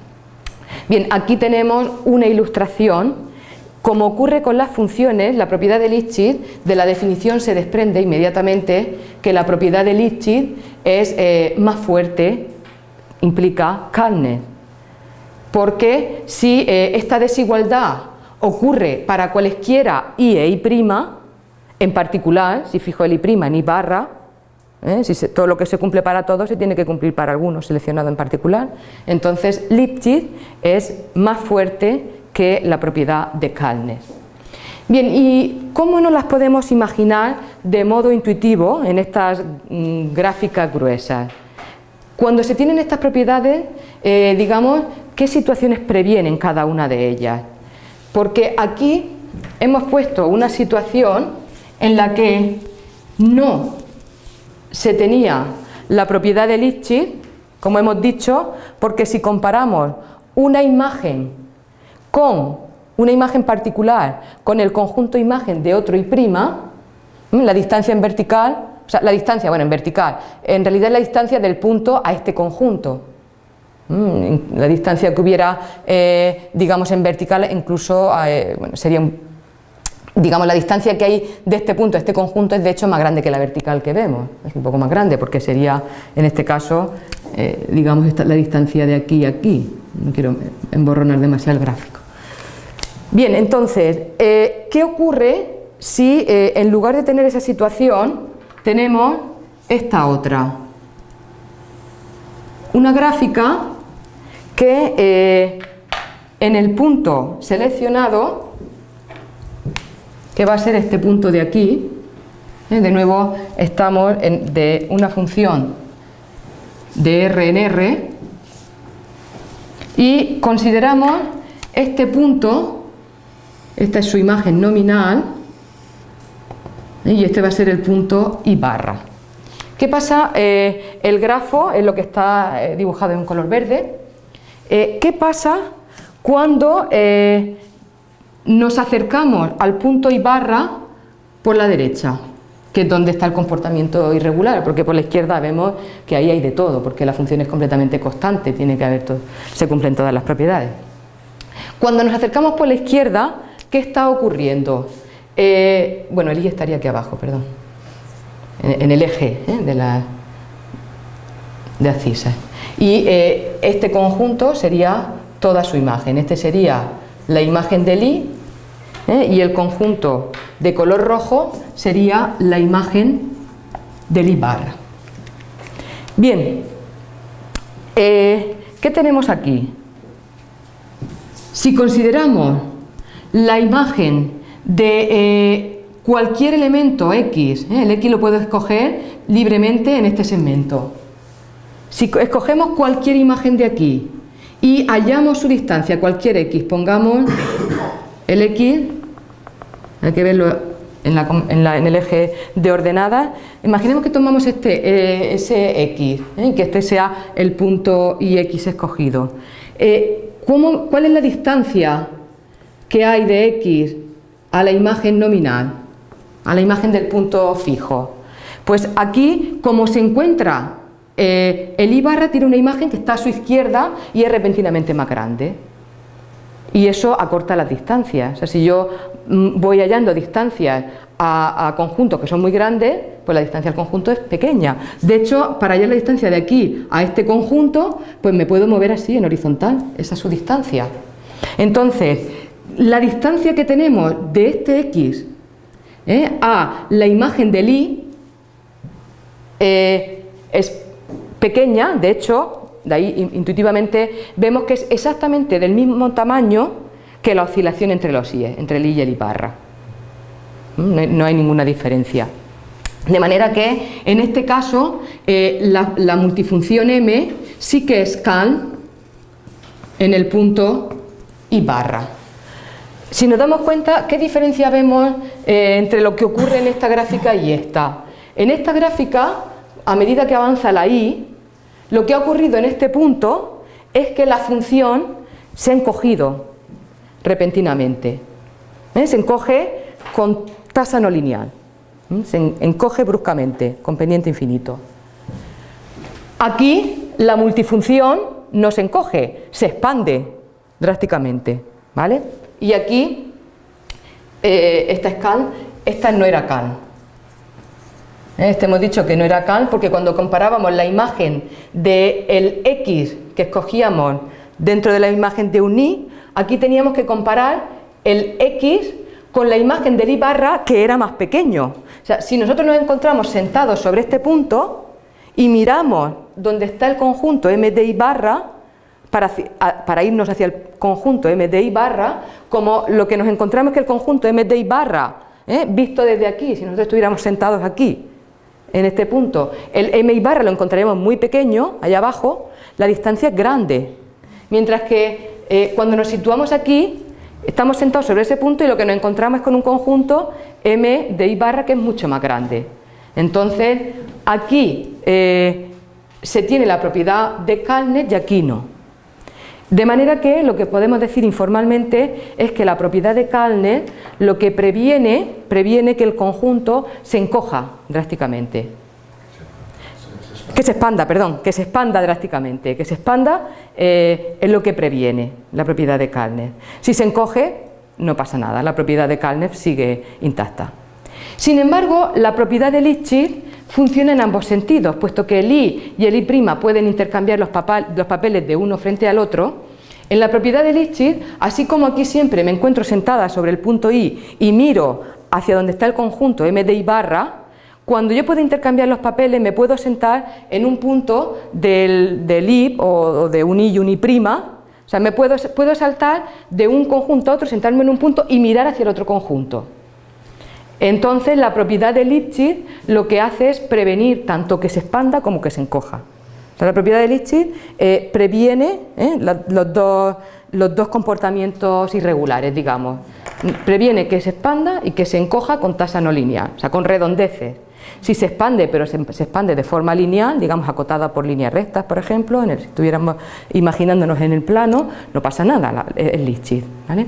Bien, aquí tenemos una ilustración. Como ocurre con las funciones, la propiedad de Lipschitz, de la definición se desprende inmediatamente que la propiedad de Lipschitz es eh, más fuerte, implica Kalner. Porque si eh, esta desigualdad ocurre para cualesquiera i e i', en particular, si fijo el i' en i barra, ¿eh? Si todo lo que se cumple para todos se tiene que cumplir para algunos, seleccionado en particular. Entonces Lipschitz es más fuerte que la propiedad de Kalnes. Bien, ¿y cómo nos las podemos imaginar de modo intuitivo en estas mm, gráficas gruesas? Cuando se tienen estas propiedades, eh, digamos, ¿qué situaciones previenen cada una de ellas? Porque aquí hemos puesto una situación en la que no se tenía la propiedad de Lipschitz, como hemos dicho, porque si comparamos una imagen con una imagen particular con el conjunto imagen de otro y prima, la distancia en vertical, o sea, la distancia, bueno, en vertical, en realidad es la distancia del punto a este conjunto. La distancia que hubiera, eh, digamos, en vertical incluso eh, sería un digamos, la distancia que hay de este punto a este conjunto es de hecho más grande que la vertical que vemos, es un poco más grande porque sería, en este caso, eh, digamos, la distancia de aquí a aquí, no quiero emborronar demasiado el gráfico. Bien, entonces, eh, ¿qué ocurre si eh, en lugar de tener esa situación tenemos esta otra? Una gráfica que en el punto seleccionado que va a ser este punto de aquí. ¿eh? De nuevo estamos en, de una función de R en R y consideramos este punto, esta es su imagen nominal ¿eh? y este va a ser el punto I barra. ¿Qué pasa? Eh, el grafo es lo que está dibujado en color verde. ¿Qué pasa cuando nos acercamos al punto y barra por la derecha, que es donde está el comportamiento irregular, porque por la izquierda vemos que ahí hay de todo, porque la función es completamente constante, tiene que haber todo, se cumplen todas las propiedades. Cuando nos acercamos por la izquierda, ¿qué está ocurriendo? Eh, bueno, el i estaría aquí abajo, perdón, en, el eje ¿eh? de la... de. Y eh, este conjunto sería toda su imagen. Este sería la imagen del I ¿eh? y el conjunto de color rojo sería la imagen del I barra. Bien, eh, ¿qué tenemos aquí? Si consideramos la imagen de eh, cualquier elemento X, el X lo puedo escoger libremente en este segmento. Si escogemos cualquier imagen de aquí y hallamos su distancia, cualquier X, pongamos el X, hay que verlo en, el eje de ordenadas, imaginemos que tomamos este, eh, ese X, ¿eh? que este sea el punto X escogido. Eh, ¿Cuál es la distancia que hay de X a la imagen nominal, a la imagen del punto fijo? Pues aquí, como se encuentra el I barra, tiene una imagen que está a su izquierda y es repentinamente más grande y eso acorta las distancias. O sea, si yo mm, voy hallando distancias a, conjuntos que son muy grandes, pues la distancia al conjunto es pequeña. De hecho, para hallar la distancia de aquí a este conjunto, pues me puedo mover así en horizontal, esa es su distancia. Entonces, la distancia que tenemos de este X ¿eh? a la imagen del Y eh, es pequeña, de hecho, de ahí intuitivamente vemos que es exactamente del mismo tamaño que la oscilación entre los IE, entre el I y el I barra. ¿Mm? No hay ninguna diferencia. De manera que en este caso eh, la, multifunción M sí que es cal en el punto I barra. Si nos damos cuenta, ¿qué diferencia vemos eh, entre lo que ocurre en esta gráfica y esta? En esta gráfica, a medida que avanza la I, lo que ha ocurrido en este punto es que la función se ha encogido repentinamente. ¿eh? Se encoge con tasa no lineal. ¿eh? Se encoge bruscamente, con pendiente infinito. Aquí la multifunción no se encoge, se expande drásticamente. ¿vale? Y aquí eh, esta scal, esta no era cal. Este hemos dicho que no era cal porque cuando comparábamos la imagen del X que escogíamos dentro de la imagen de un Y, aquí teníamos que comparar el X con la imagen del I barra que era más pequeño. O sea, si nosotros nos encontramos sentados sobre este punto y miramos dónde está el conjunto M de I barra, para, irnos hacia el conjunto M de I barra, como lo que nos encontramos es que el conjunto M de I barra, ¿eh? visto desde aquí, si nosotros estuviéramos sentados aquí, en este punto. El m barra lo encontraremos muy pequeño, allá abajo, la distancia es grande. Mientras que eh, cuando nos situamos aquí, estamos sentados sobre ese punto y lo que nos encontramos es con un conjunto m de i barra que es mucho más grande. Entonces, aquí eh, se tiene la propiedad de Kalnet y aquí no. De manera que lo que podemos decir informalmente es que la propiedad de Kalner lo que previene, previene que el conjunto se encoja drásticamente. Que se expanda, perdón, que se expanda drásticamente, que se expanda eh, es lo que previene la propiedad de Kalner. Si se encoge, no pasa nada, la propiedad de Kalner sigue intacta. Sin embargo, la propiedad de Lipschitz funciona en ambos sentidos, puesto que el I y el I' pueden intercambiar los, papeles de uno frente al otro, en la propiedad de Lipschitz, así como aquí siempre me encuentro sentada sobre el punto I y miro hacia donde está el conjunto M de I barra, cuando yo puedo intercambiar los papeles me puedo sentar en un punto del, I o, de un I y un I', o sea, me puedo, puedo saltar de un conjunto a otro, sentarme en un punto y mirar hacia el otro conjunto. Entonces la propiedad de Lipschitz lo que hace es prevenir tanto que se expanda como que se encoja. la propiedad de Lipschitz eh, previene eh, los, dos, comportamientos irregulares, digamos. Previene que se expanda y que se encoja con tasa no lineal, o sea, con redondeces. Si se expande, pero se, expande de forma lineal, digamos acotada por líneas rectas, por ejemplo, en el, si estuviéramos imaginándonos en el plano, no pasa nada, es Lipschitz. ¿vale?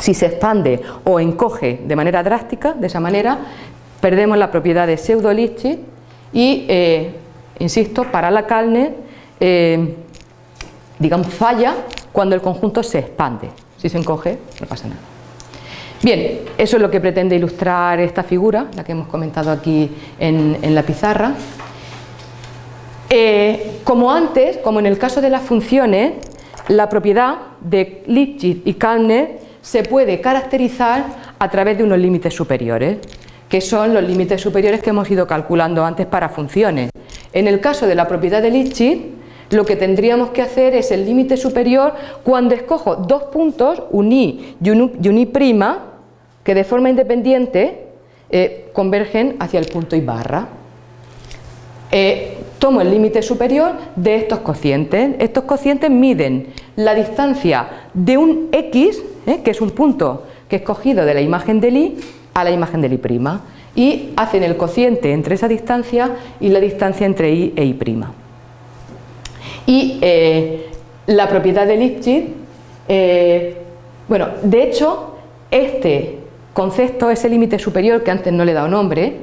Si se expande o encoge de manera drástica, de esa manera, perdemos la propiedad de pseudo Lipschitz y, eh, insisto, para la Kalner, eh, digamos, falla cuando el conjunto se expande. Si se encoge, no pasa nada. Bien, eso es lo que pretende ilustrar esta figura, la que hemos comentado aquí en, la pizarra. Eh, como antes, como en el caso de las funciones, la propiedad de Lipschitz y Kallner se puede caracterizar a través de unos límites superiores, que son los límites superiores que hemos ido calculando antes para funciones. En el caso de la propiedad de Lipschitz, lo que tendríamos que hacer es el límite superior cuando escojo dos puntos, un i y un, i prima, que de forma independiente eh, convergen hacia el punto i barra. Eh, tomo el límite superior de estos cocientes. Estos cocientes miden la distancia de un x, eh, que es un punto que he escogido de la imagen del i, a la imagen del i', y hacen el cociente entre esa distancia y la distancia entre i e i'. Y eh, la propiedad de Lipschitz, eh, bueno, de hecho, este concepto, ese límite superior que antes no le he dado nombre,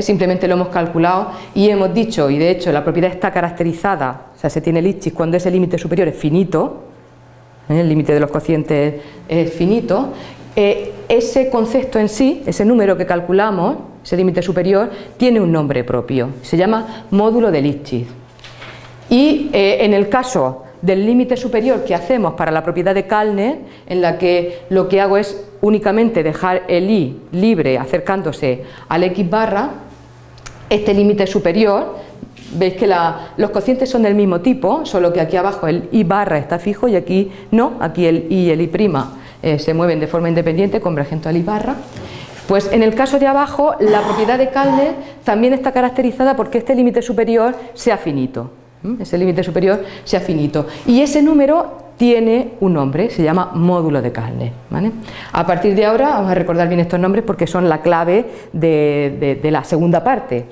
simplemente lo hemos calculado y hemos dicho, y de hecho la propiedad está caracterizada, o sea, se tiene Lipschitz cuando ese límite superior es finito. El límite de los cocientes es finito, eh, ese concepto en sí, ese número que calculamos, ese límite superior, tiene un nombre propio, se llama módulo de Lipschitz. Y en el caso del límite superior que hacemos para la propiedad de Kalner, en la que lo que hago es únicamente dejar el i libre acercándose al x barra, este límite superior, veis que los cocientes son del mismo tipo, solo que aquí abajo el i barra está fijo y aquí no, aquí el i y el i' prima eh, se mueven de forma independiente, convergente al i barra. Pues en el caso de abajo, la propiedad de Kalner también está caracterizada porque este límite superior sea finito, ese límite superior sea finito. Y ese número tiene un nombre, se llama módulo de Kalner. A partir de ahora vamos a recordar bien estos nombres porque son la clave de, la segunda parte.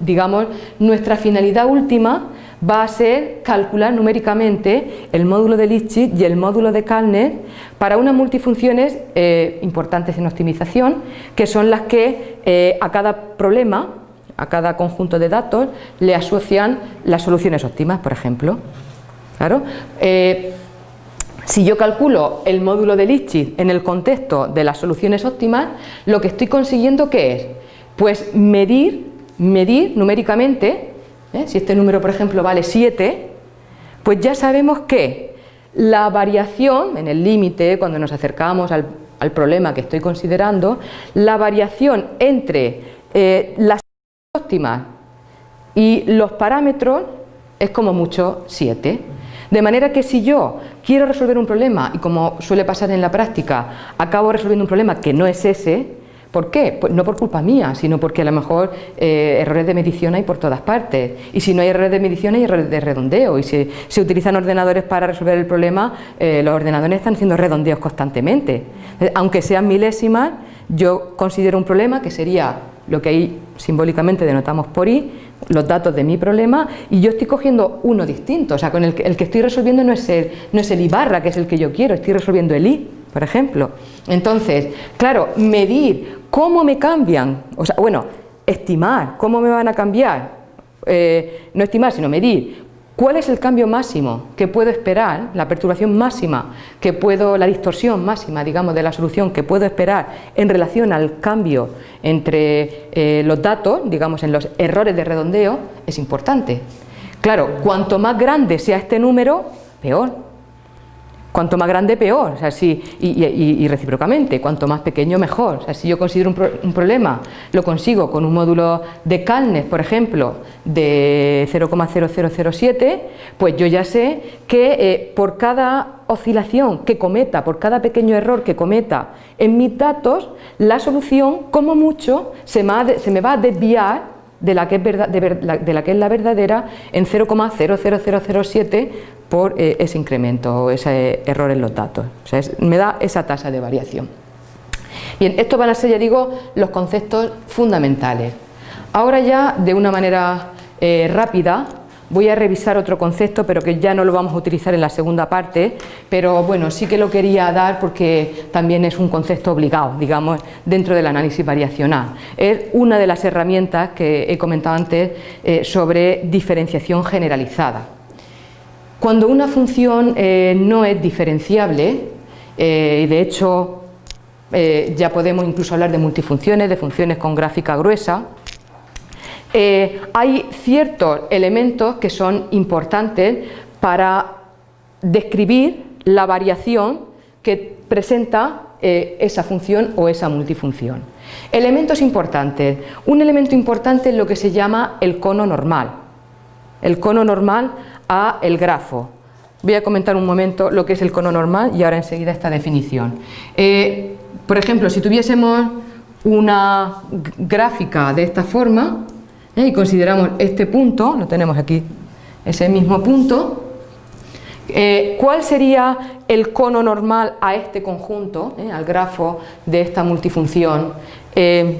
digamos, nuestra finalidad última va a ser calcular numéricamente el módulo de Lipschitz y el módulo de Kalner para unas multifunciones eh, importantes en optimización, que son las que eh, a cada problema, a cada conjunto de datos, le asocian las soluciones óptimas, por ejemplo. Claro. Eh, si yo calculo el módulo de Lipschitz en el contexto de las soluciones óptimas, lo que estoy consiguiendo ¿qué es? Pues medir, medir numéricamente, ¿eh? si este número por ejemplo vale 7, pues ya sabemos que la variación en el límite, cuando nos acercamos al, problema que estoy considerando, la variación entre eh, las óptimas y los parámetros es como mucho 7. De manera que si yo quiero resolver un problema y como suele pasar en la práctica, acabo resolviendo un problema que no es ese, ¿por qué? Pues no por culpa mía, sino porque a lo mejor eh, errores de medición hay por todas partes y si no hay errores de medición hay errores de redondeo y si se utilizan ordenadores para resolver el problema, eh, los ordenadores están haciendo redondeos constantemente. Aunque sean milésimas, yo considero un problema que sería lo que ahí simbólicamente denotamos por i, los datos de mi problema y yo estoy cogiendo uno distinto, o sea, con el que, el que estoy resolviendo no es, el, no es el i barra, que es el que yo quiero, estoy resolviendo el i, por ejemplo. Entonces, claro, medir cómo me cambian, o sea, bueno, estimar cómo me van a cambiar, eh, no estimar, sino medir ¿Cuál es el cambio máximo que puedo esperar, la perturbación máxima que puedo, la distorsión máxima, digamos, de la solución que puedo esperar en relación al cambio entre eh, los datos, digamos, en los errores de redondeo, es importante. Claro, cuanto más grande sea este número, peor. Cuanto más grande, peor, o sea, si, y, recíprocamente, cuanto más pequeño, mejor. O sea, si yo considero un, problema, lo consigo con un módulo de Calnes, por ejemplo, de 0,0007, pues yo ya sé que eh, por cada oscilación que cometa, por cada pequeño error que cometa en mis datos, la solución, como mucho, se me va a desviar de la que es, de la, que es la verdadera en 0,00007 por eh, ese incremento o ese error en los datos. O sea, me da esa tasa de variación. Bien, estos van a ser, ya digo, los conceptos fundamentales. Ahora ya, de una manera eh, rápida, Voy a revisar otro concepto, pero que ya no lo vamos a utilizar en la segunda parte, pero bueno, sí que lo quería dar porque también es un concepto obligado, digamos, dentro del análisis variacional. Es una de las herramientas que he comentado antes eh, sobre diferenciación generalizada. Cuando una función eh, no es diferenciable, eh, y de hecho ya podemos incluso hablar de multifunciones, de funciones con gráfica gruesa, eh, hay ciertos elementos que son importantes para describir la variación que presenta eh, esa función o esa multifunción. Elementos importantes. Un elemento importante es lo que se llama el cono normal. El cono normal a el grafo. Voy a comentar un momento lo que es el cono normal y ahora enseguida esta definición. Eh, por ejemplo, si tuviésemos una gráfica de esta forma eh, y consideramos este punto, lo tenemos aquí, ese mismo punto, eh, ¿Cuál sería el cono normal a este conjunto, al grafo de esta multifunción en,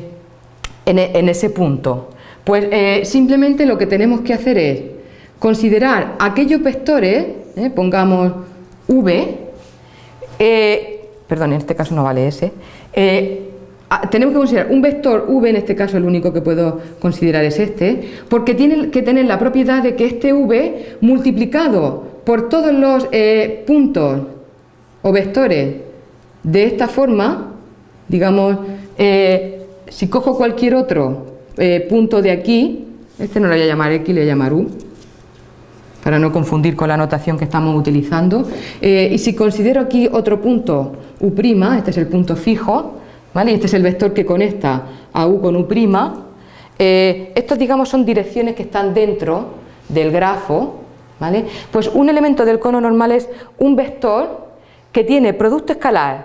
en, ese punto? Pues simplemente lo que tenemos que hacer es considerar aquellos vectores ¿eh? pongamos V, eh, perdón, en este caso no vale S, eh, tenemos que considerar un vector V, en este caso el único que puedo considerar es este, porque tiene que tener la propiedad de que este V multiplicado por todos los puntos o vectores de esta forma, digamos, si cojo cualquier otro punto de aquí, este no lo voy a llamar X, le voy a llamar U, para no confundir con la notación que estamos utilizando. Eh, y si considero aquí otro punto U', este es el punto fijo, ¿vale? este es el vector que conecta a U con U', eh, estos digamos son direcciones que están dentro del grafo, ¿vale? pues un elemento del cono normal es un vector que tiene producto escalar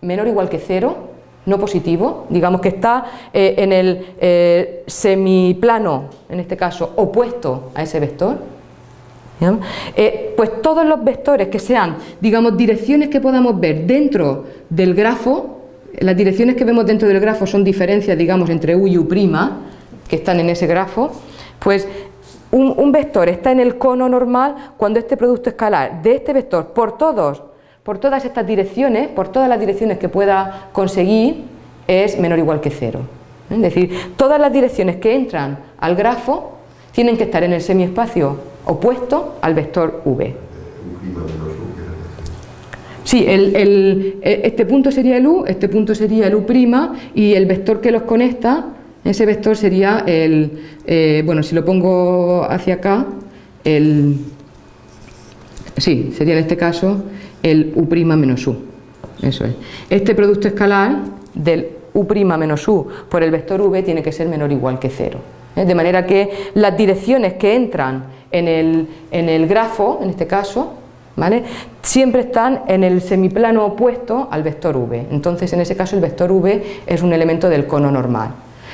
menor o igual que cero, no positivo, digamos que está eh, en el semiplano, en este caso, opuesto a ese vector, eh, pues todos los vectores que sean, digamos, direcciones que podamos ver dentro del grafo, las direcciones que vemos dentro del grafo son diferencias, digamos, entre U y U', que están en ese grafo, pues un, vector está en el cono normal cuando este producto escalar de este vector por todos, por todas estas direcciones, por todas las direcciones que pueda conseguir, es menor o igual que cero. Es decir, todas las direcciones que entran al grafo tienen que estar en el semiespacio opuesto al vector v. Sí, el, este punto sería el u, este punto sería el u' y el vector que los conecta, ese vector sería el, eh, bueno, si lo pongo hacia acá, el, sí, sería en este caso el u' menos u, eso es. Este producto escalar del u' menos u por el vector v tiene que ser menor o igual que cero. ¿eh? De manera que las direcciones que entran en el, grafo, en este caso, ¿vale? siempre están en el semiplano opuesto al vector v. Entonces, en ese caso, el vector v es un elemento del cono normal.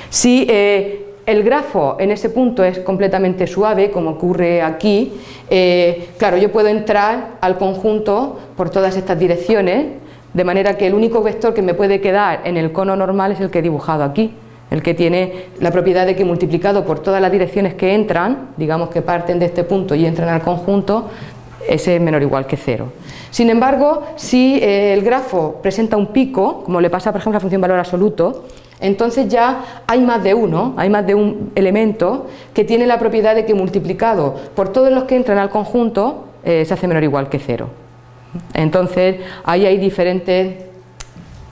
Si eh, el grafo en ese punto es completamente suave, como ocurre aquí, eh, claro, yo puedo entrar al conjunto por todas estas direcciones, de manera que el único vector que me puede quedar en el cono normal es el que he dibujado aquí el que tiene la propiedad de que multiplicado por todas las direcciones que entran, digamos que parten de este punto y entran al conjunto, ese es menor o igual que cero. Sin embargo, si eh, el grafo presenta un pico, como le pasa por ejemplo a la función valor absoluto, entonces ya hay más de uno, hay más de un elemento que tiene la propiedad de que multiplicado por todos los que entran al conjunto eh, se hace menor o igual que cero. Entonces ahí hay diferentes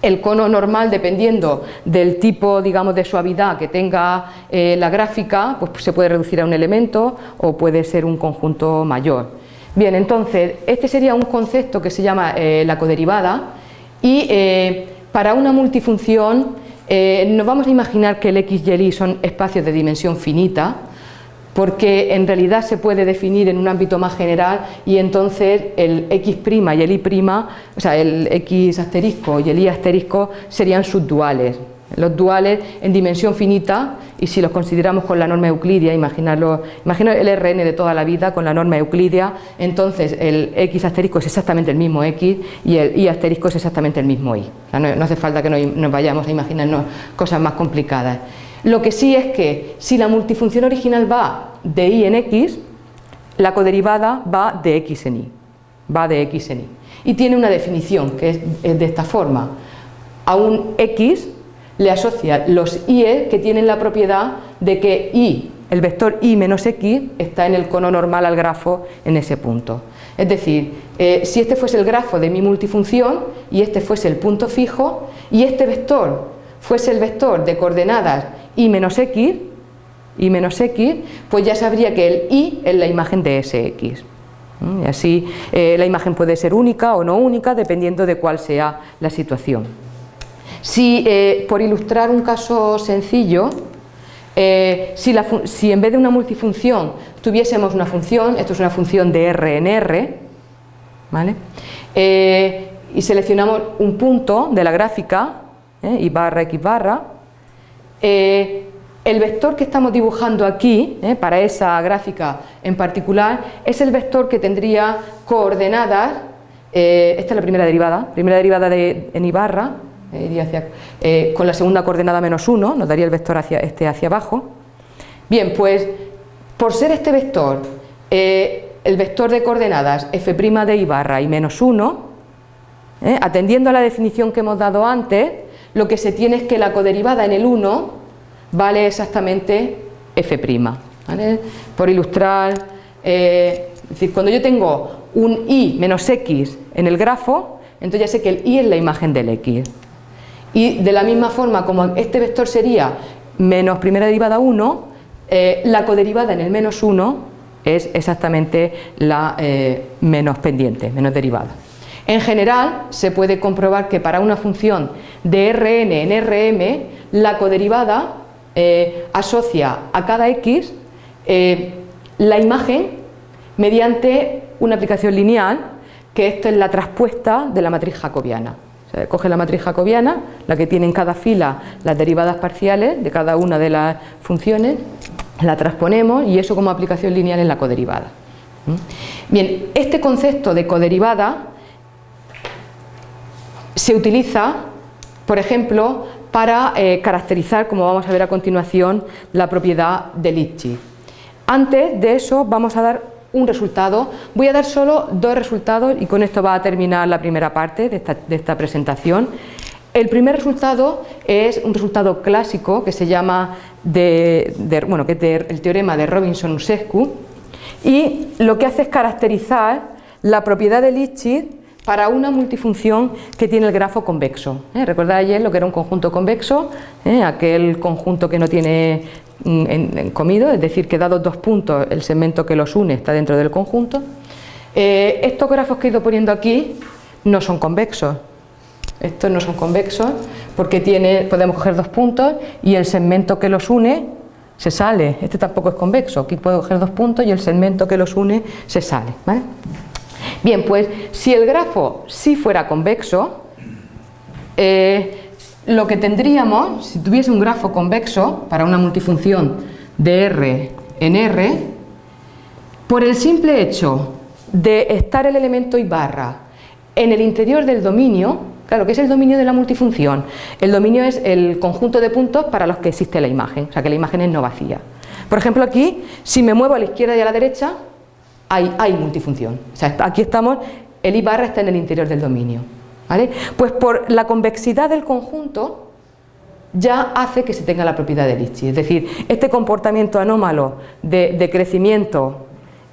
el cono normal, dependiendo del tipo digamos, de suavidad que tenga eh, la gráfica, pues se puede reducir a un elemento o puede ser un conjunto mayor. Bien, entonces, este sería un concepto que se llama eh, la coderivada y eh, para una multifunción nos vamos a imaginar que el x y el y son espacios de dimensión finita, porque en realidad se puede definir en un ámbito más general y entonces el x' y el y', o sea, el x asterisco y el y asterisco serían subduales. Los duales en dimensión finita, y si los consideramos con la norma euclidia, imaginarlo, imagino el Rn de toda la vida con la norma euclidia, entonces el x asterisco es exactamente el mismo x y el y asterisco es exactamente el mismo y. no, hace falta que nos vayamos a imaginarnos cosas más complicadas. Lo que sí es que si la multifunción original va de y en x, la coderivada va de x en y, va de x en y. Y tiene una definición que es, de esta forma. A un x le asocia los y que tienen la propiedad de que y, el vector y menos x, está en el cono normal al grafo en ese punto. Es decir, eh, si este fuese el grafo de mi multifunción y este fuese el punto fijo y este vector fuese el vector de coordenadas y menos x, y menos x, pues ya sabría que el y es la imagen de sx. Y así eh, la imagen puede ser única o no única dependiendo de cuál sea la situación. Si, eh, por ilustrar un caso sencillo, eh, si, en vez de una multifunción tuviésemos una función, esto es una función de R en R, ¿vale? y seleccionamos un punto de la gráfica, y barra x barra, el vector que estamos dibujando aquí, eh, para esa gráfica en particular, es el vector que tendría coordenadas, eh, esta es la primera derivada, primera derivada de, en Ibarra, eh, con la segunda coordenada menos 1, nos daría el vector hacia, este hacia abajo. Bien, pues por ser este vector el vector de coordenadas f' de Ibarra y menos 1, atendiendo a la definición que hemos dado antes, lo que se tiene es que la coderivada en el 1 vale exactamente f'. Por ilustrar, eh, es decir, cuando yo tengo un y menos x en el grafo, entonces ya sé que el y es la imagen del x. Y de la misma forma como este vector sería menos primera derivada 1, eh, la coderivada en el menos 1 es exactamente la eh, menos pendiente, menos derivada. En general, se puede comprobar que para una función de Rn en Rm, la coderivada eh, asocia a cada X eh, la imagen mediante una aplicación lineal, que esto es la traspuesta de la matriz jacobiana. Coge la matriz jacobiana, la que tiene en cada fila las derivadas parciales de cada una de las funciones, la transponemos y eso como aplicación lineal es la coderivada. ¿Mm? Bien, este concepto de coderivada se utiliza, por ejemplo, para eh, caracterizar, como vamos a ver a continuación, la propiedad de Lipschitz. Antes de eso vamos a dar un resultado, voy a dar solo dos resultados y con esto va a terminar la primera parte de esta, presentación. El primer resultado es un resultado clásico que se llama de, bueno, que es el teorema de Robinson-Usescu y lo que hace es caracterizar la propiedad de Lipschitz para una multifunción que tiene el grafo convexo. ¿eh? Ayer lo que era un conjunto convexo, ¿eh? aquel conjunto que no tiene mm, comido, es decir, que dados dos puntos el segmento que los une está dentro del conjunto. Eh, estos grafos que he ido poniendo aquí no son convexos, estos no son convexos porque tiene, podemos coger dos puntos y el segmento que los une se sale, este tampoco es convexo, aquí puedo coger dos puntos y el segmento que los une se sale. Bien, pues si el grafo sí fuera convexo, eh, lo que tendríamos, si tuviese un grafo convexo para una multifunción de R en R, por el simple hecho de estar el elemento y barra en el interior del dominio, claro, que es el dominio de la multifunción? El dominio es el conjunto de puntos para los que existe la imagen, o sea que la imagen es no vacía. Por ejemplo aquí, si me muevo a la izquierda y a la derecha, hay, multifunción. O sea, aquí estamos, el I barra está en el interior del dominio. ¿vale? Pues por la convexidad del conjunto ya hace que se tenga la propiedad de Lipschitz. Es decir, este comportamiento anómalo de, crecimiento,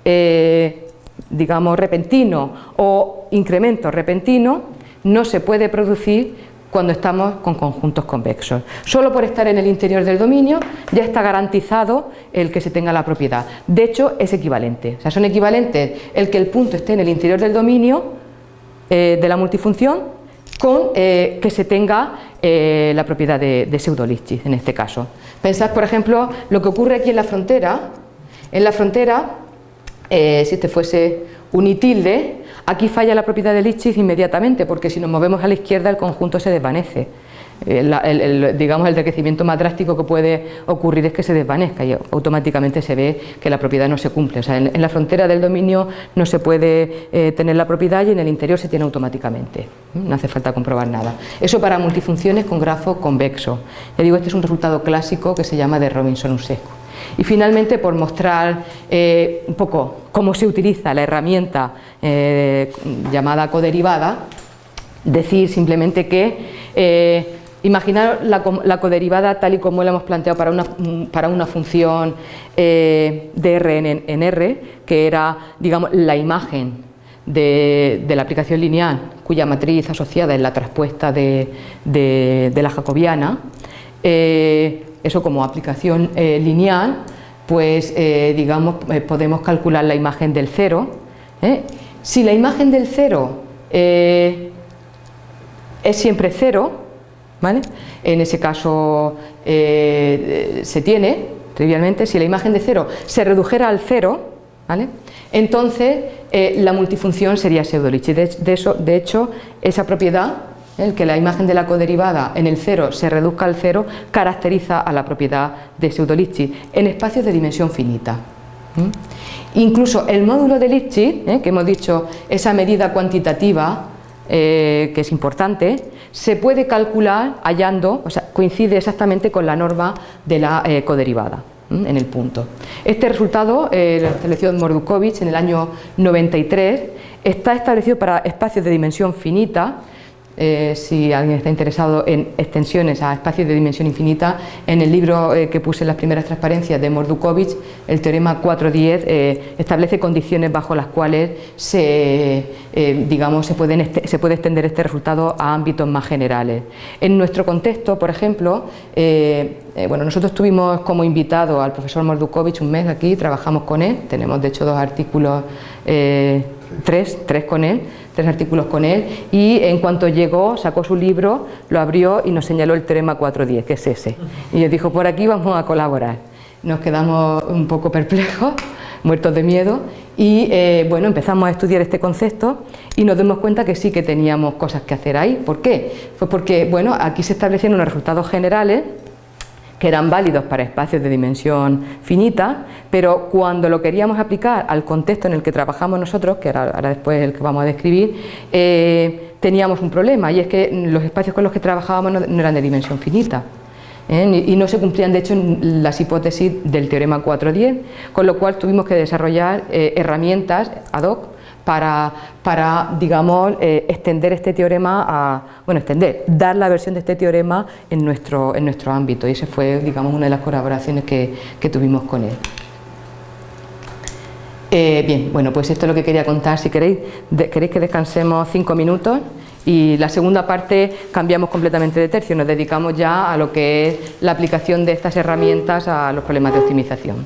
eh, digamos, repentino o incremento repentino no se puede producir cuando estamos con conjuntos convexos. Solo por estar en el interior del dominio ya está garantizado el que se tenga la propiedad. De hecho, es equivalente. O sea, son equivalentes el que el punto esté en el interior del dominio eh, de la multifunción con eh, que se tenga eh, la propiedad de, de en este caso. Pensad, por ejemplo, lo que ocurre aquí en la frontera. En la frontera, si este fuese un I tilde, Aquí falla la propiedad de Lipschitz inmediatamente porque si nos movemos a la izquierda el conjunto se desvanece. El, digamos el decrecimiento más drástico que puede ocurrir es que se desvanezca y automáticamente se ve que la propiedad no se cumple. O sea, en, la frontera del dominio no se puede eh, tener la propiedad y en el interior se tiene automáticamente. No hace falta comprobar nada. Eso para multifunciones con grafo convexo. Ya digo, este es un resultado clásico que se llama de Robinson-Usescu. Y finalmente, por mostrar eh, un poco cómo se utiliza la herramienta eh, llamada coderivada, decir simplemente que eh, imaginar la, coderivada tal y como la hemos planteado para una, para una función de R en, R, que era digamos, la imagen de, la aplicación lineal, cuya matriz asociada es la traspuesta de, de la jacobiana, eso como aplicación eh, lineal, pues digamos podemos calcular la imagen del cero. Si la imagen del cero es siempre cero, ¿vale? en ese caso se tiene, trivialmente, si la imagen de cero se redujera al cero, ¿vale? entonces eh, la multifunción sería pseudo-Litchi. De, hecho, esa propiedad, el que la imagen de la coderivada en el cero se reduzca al cero, caracteriza a la propiedad de pseudo-Litchi en espacios de dimensión finita. Incluso el módulo de Litchi, ¿eh? que hemos dicho, esa medida cuantitativa eh, que es importante, se puede calcular hallando, o sea, coincide exactamente con la norma de la coderivada en el punto. Este resultado eh, lo estableció Mordukovic en el año 93, está establecido para espacios de dimensión finita, eh, si alguien está interesado en extensiones a espacios de dimensión infinita, en el libro eh, que puse en las primeras transparencias de Mordukovic, el teorema 410 eh, establece condiciones bajo las cuales se, digamos, pueden se puede extender este resultado a ámbitos más generales. En nuestro contexto, por ejemplo, bueno, nosotros tuvimos como invitado al profesor Mordukovic un mes aquí, trabajamos con él, tenemos de hecho dos artículos, tres, tres con él, tres artículos con él y en cuanto llegó sacó su libro, lo abrió y nos señaló el teorema 410, que es ese. Y nos dijo, por aquí vamos a colaborar. Nos quedamos un poco perplejos, muertos de miedo y eh, bueno, empezamos a estudiar este concepto y nos dimos cuenta que sí que teníamos cosas que hacer ahí. ¿Por qué? Pues porque bueno, aquí se establecieron unos resultados generales que eran válidos para espacios de dimensión finita, pero cuando lo queríamos aplicar al contexto en el que trabajamos nosotros, que ahora, después el que vamos a describir, eh, teníamos un problema y es que los espacios con los que trabajábamos no, eran de dimensión finita. ¿eh? y no se cumplían de hecho las hipótesis del teorema 410, con lo cual tuvimos que desarrollar eh, herramientas ad hoc para, para digamos, eh, extender este teorema a, bueno, extender, dar la versión de este teorema en nuestro, en nuestro ámbito y esa fue, digamos, una de las colaboraciones que, que tuvimos con él. Eh, bien, bueno, pues esto es lo que quería contar, si queréis, queréis que descansemos cinco minutos y la segunda parte cambiamos completamente de tercio, nos dedicamos ya a lo que es la aplicación de estas herramientas a los problemas de optimización.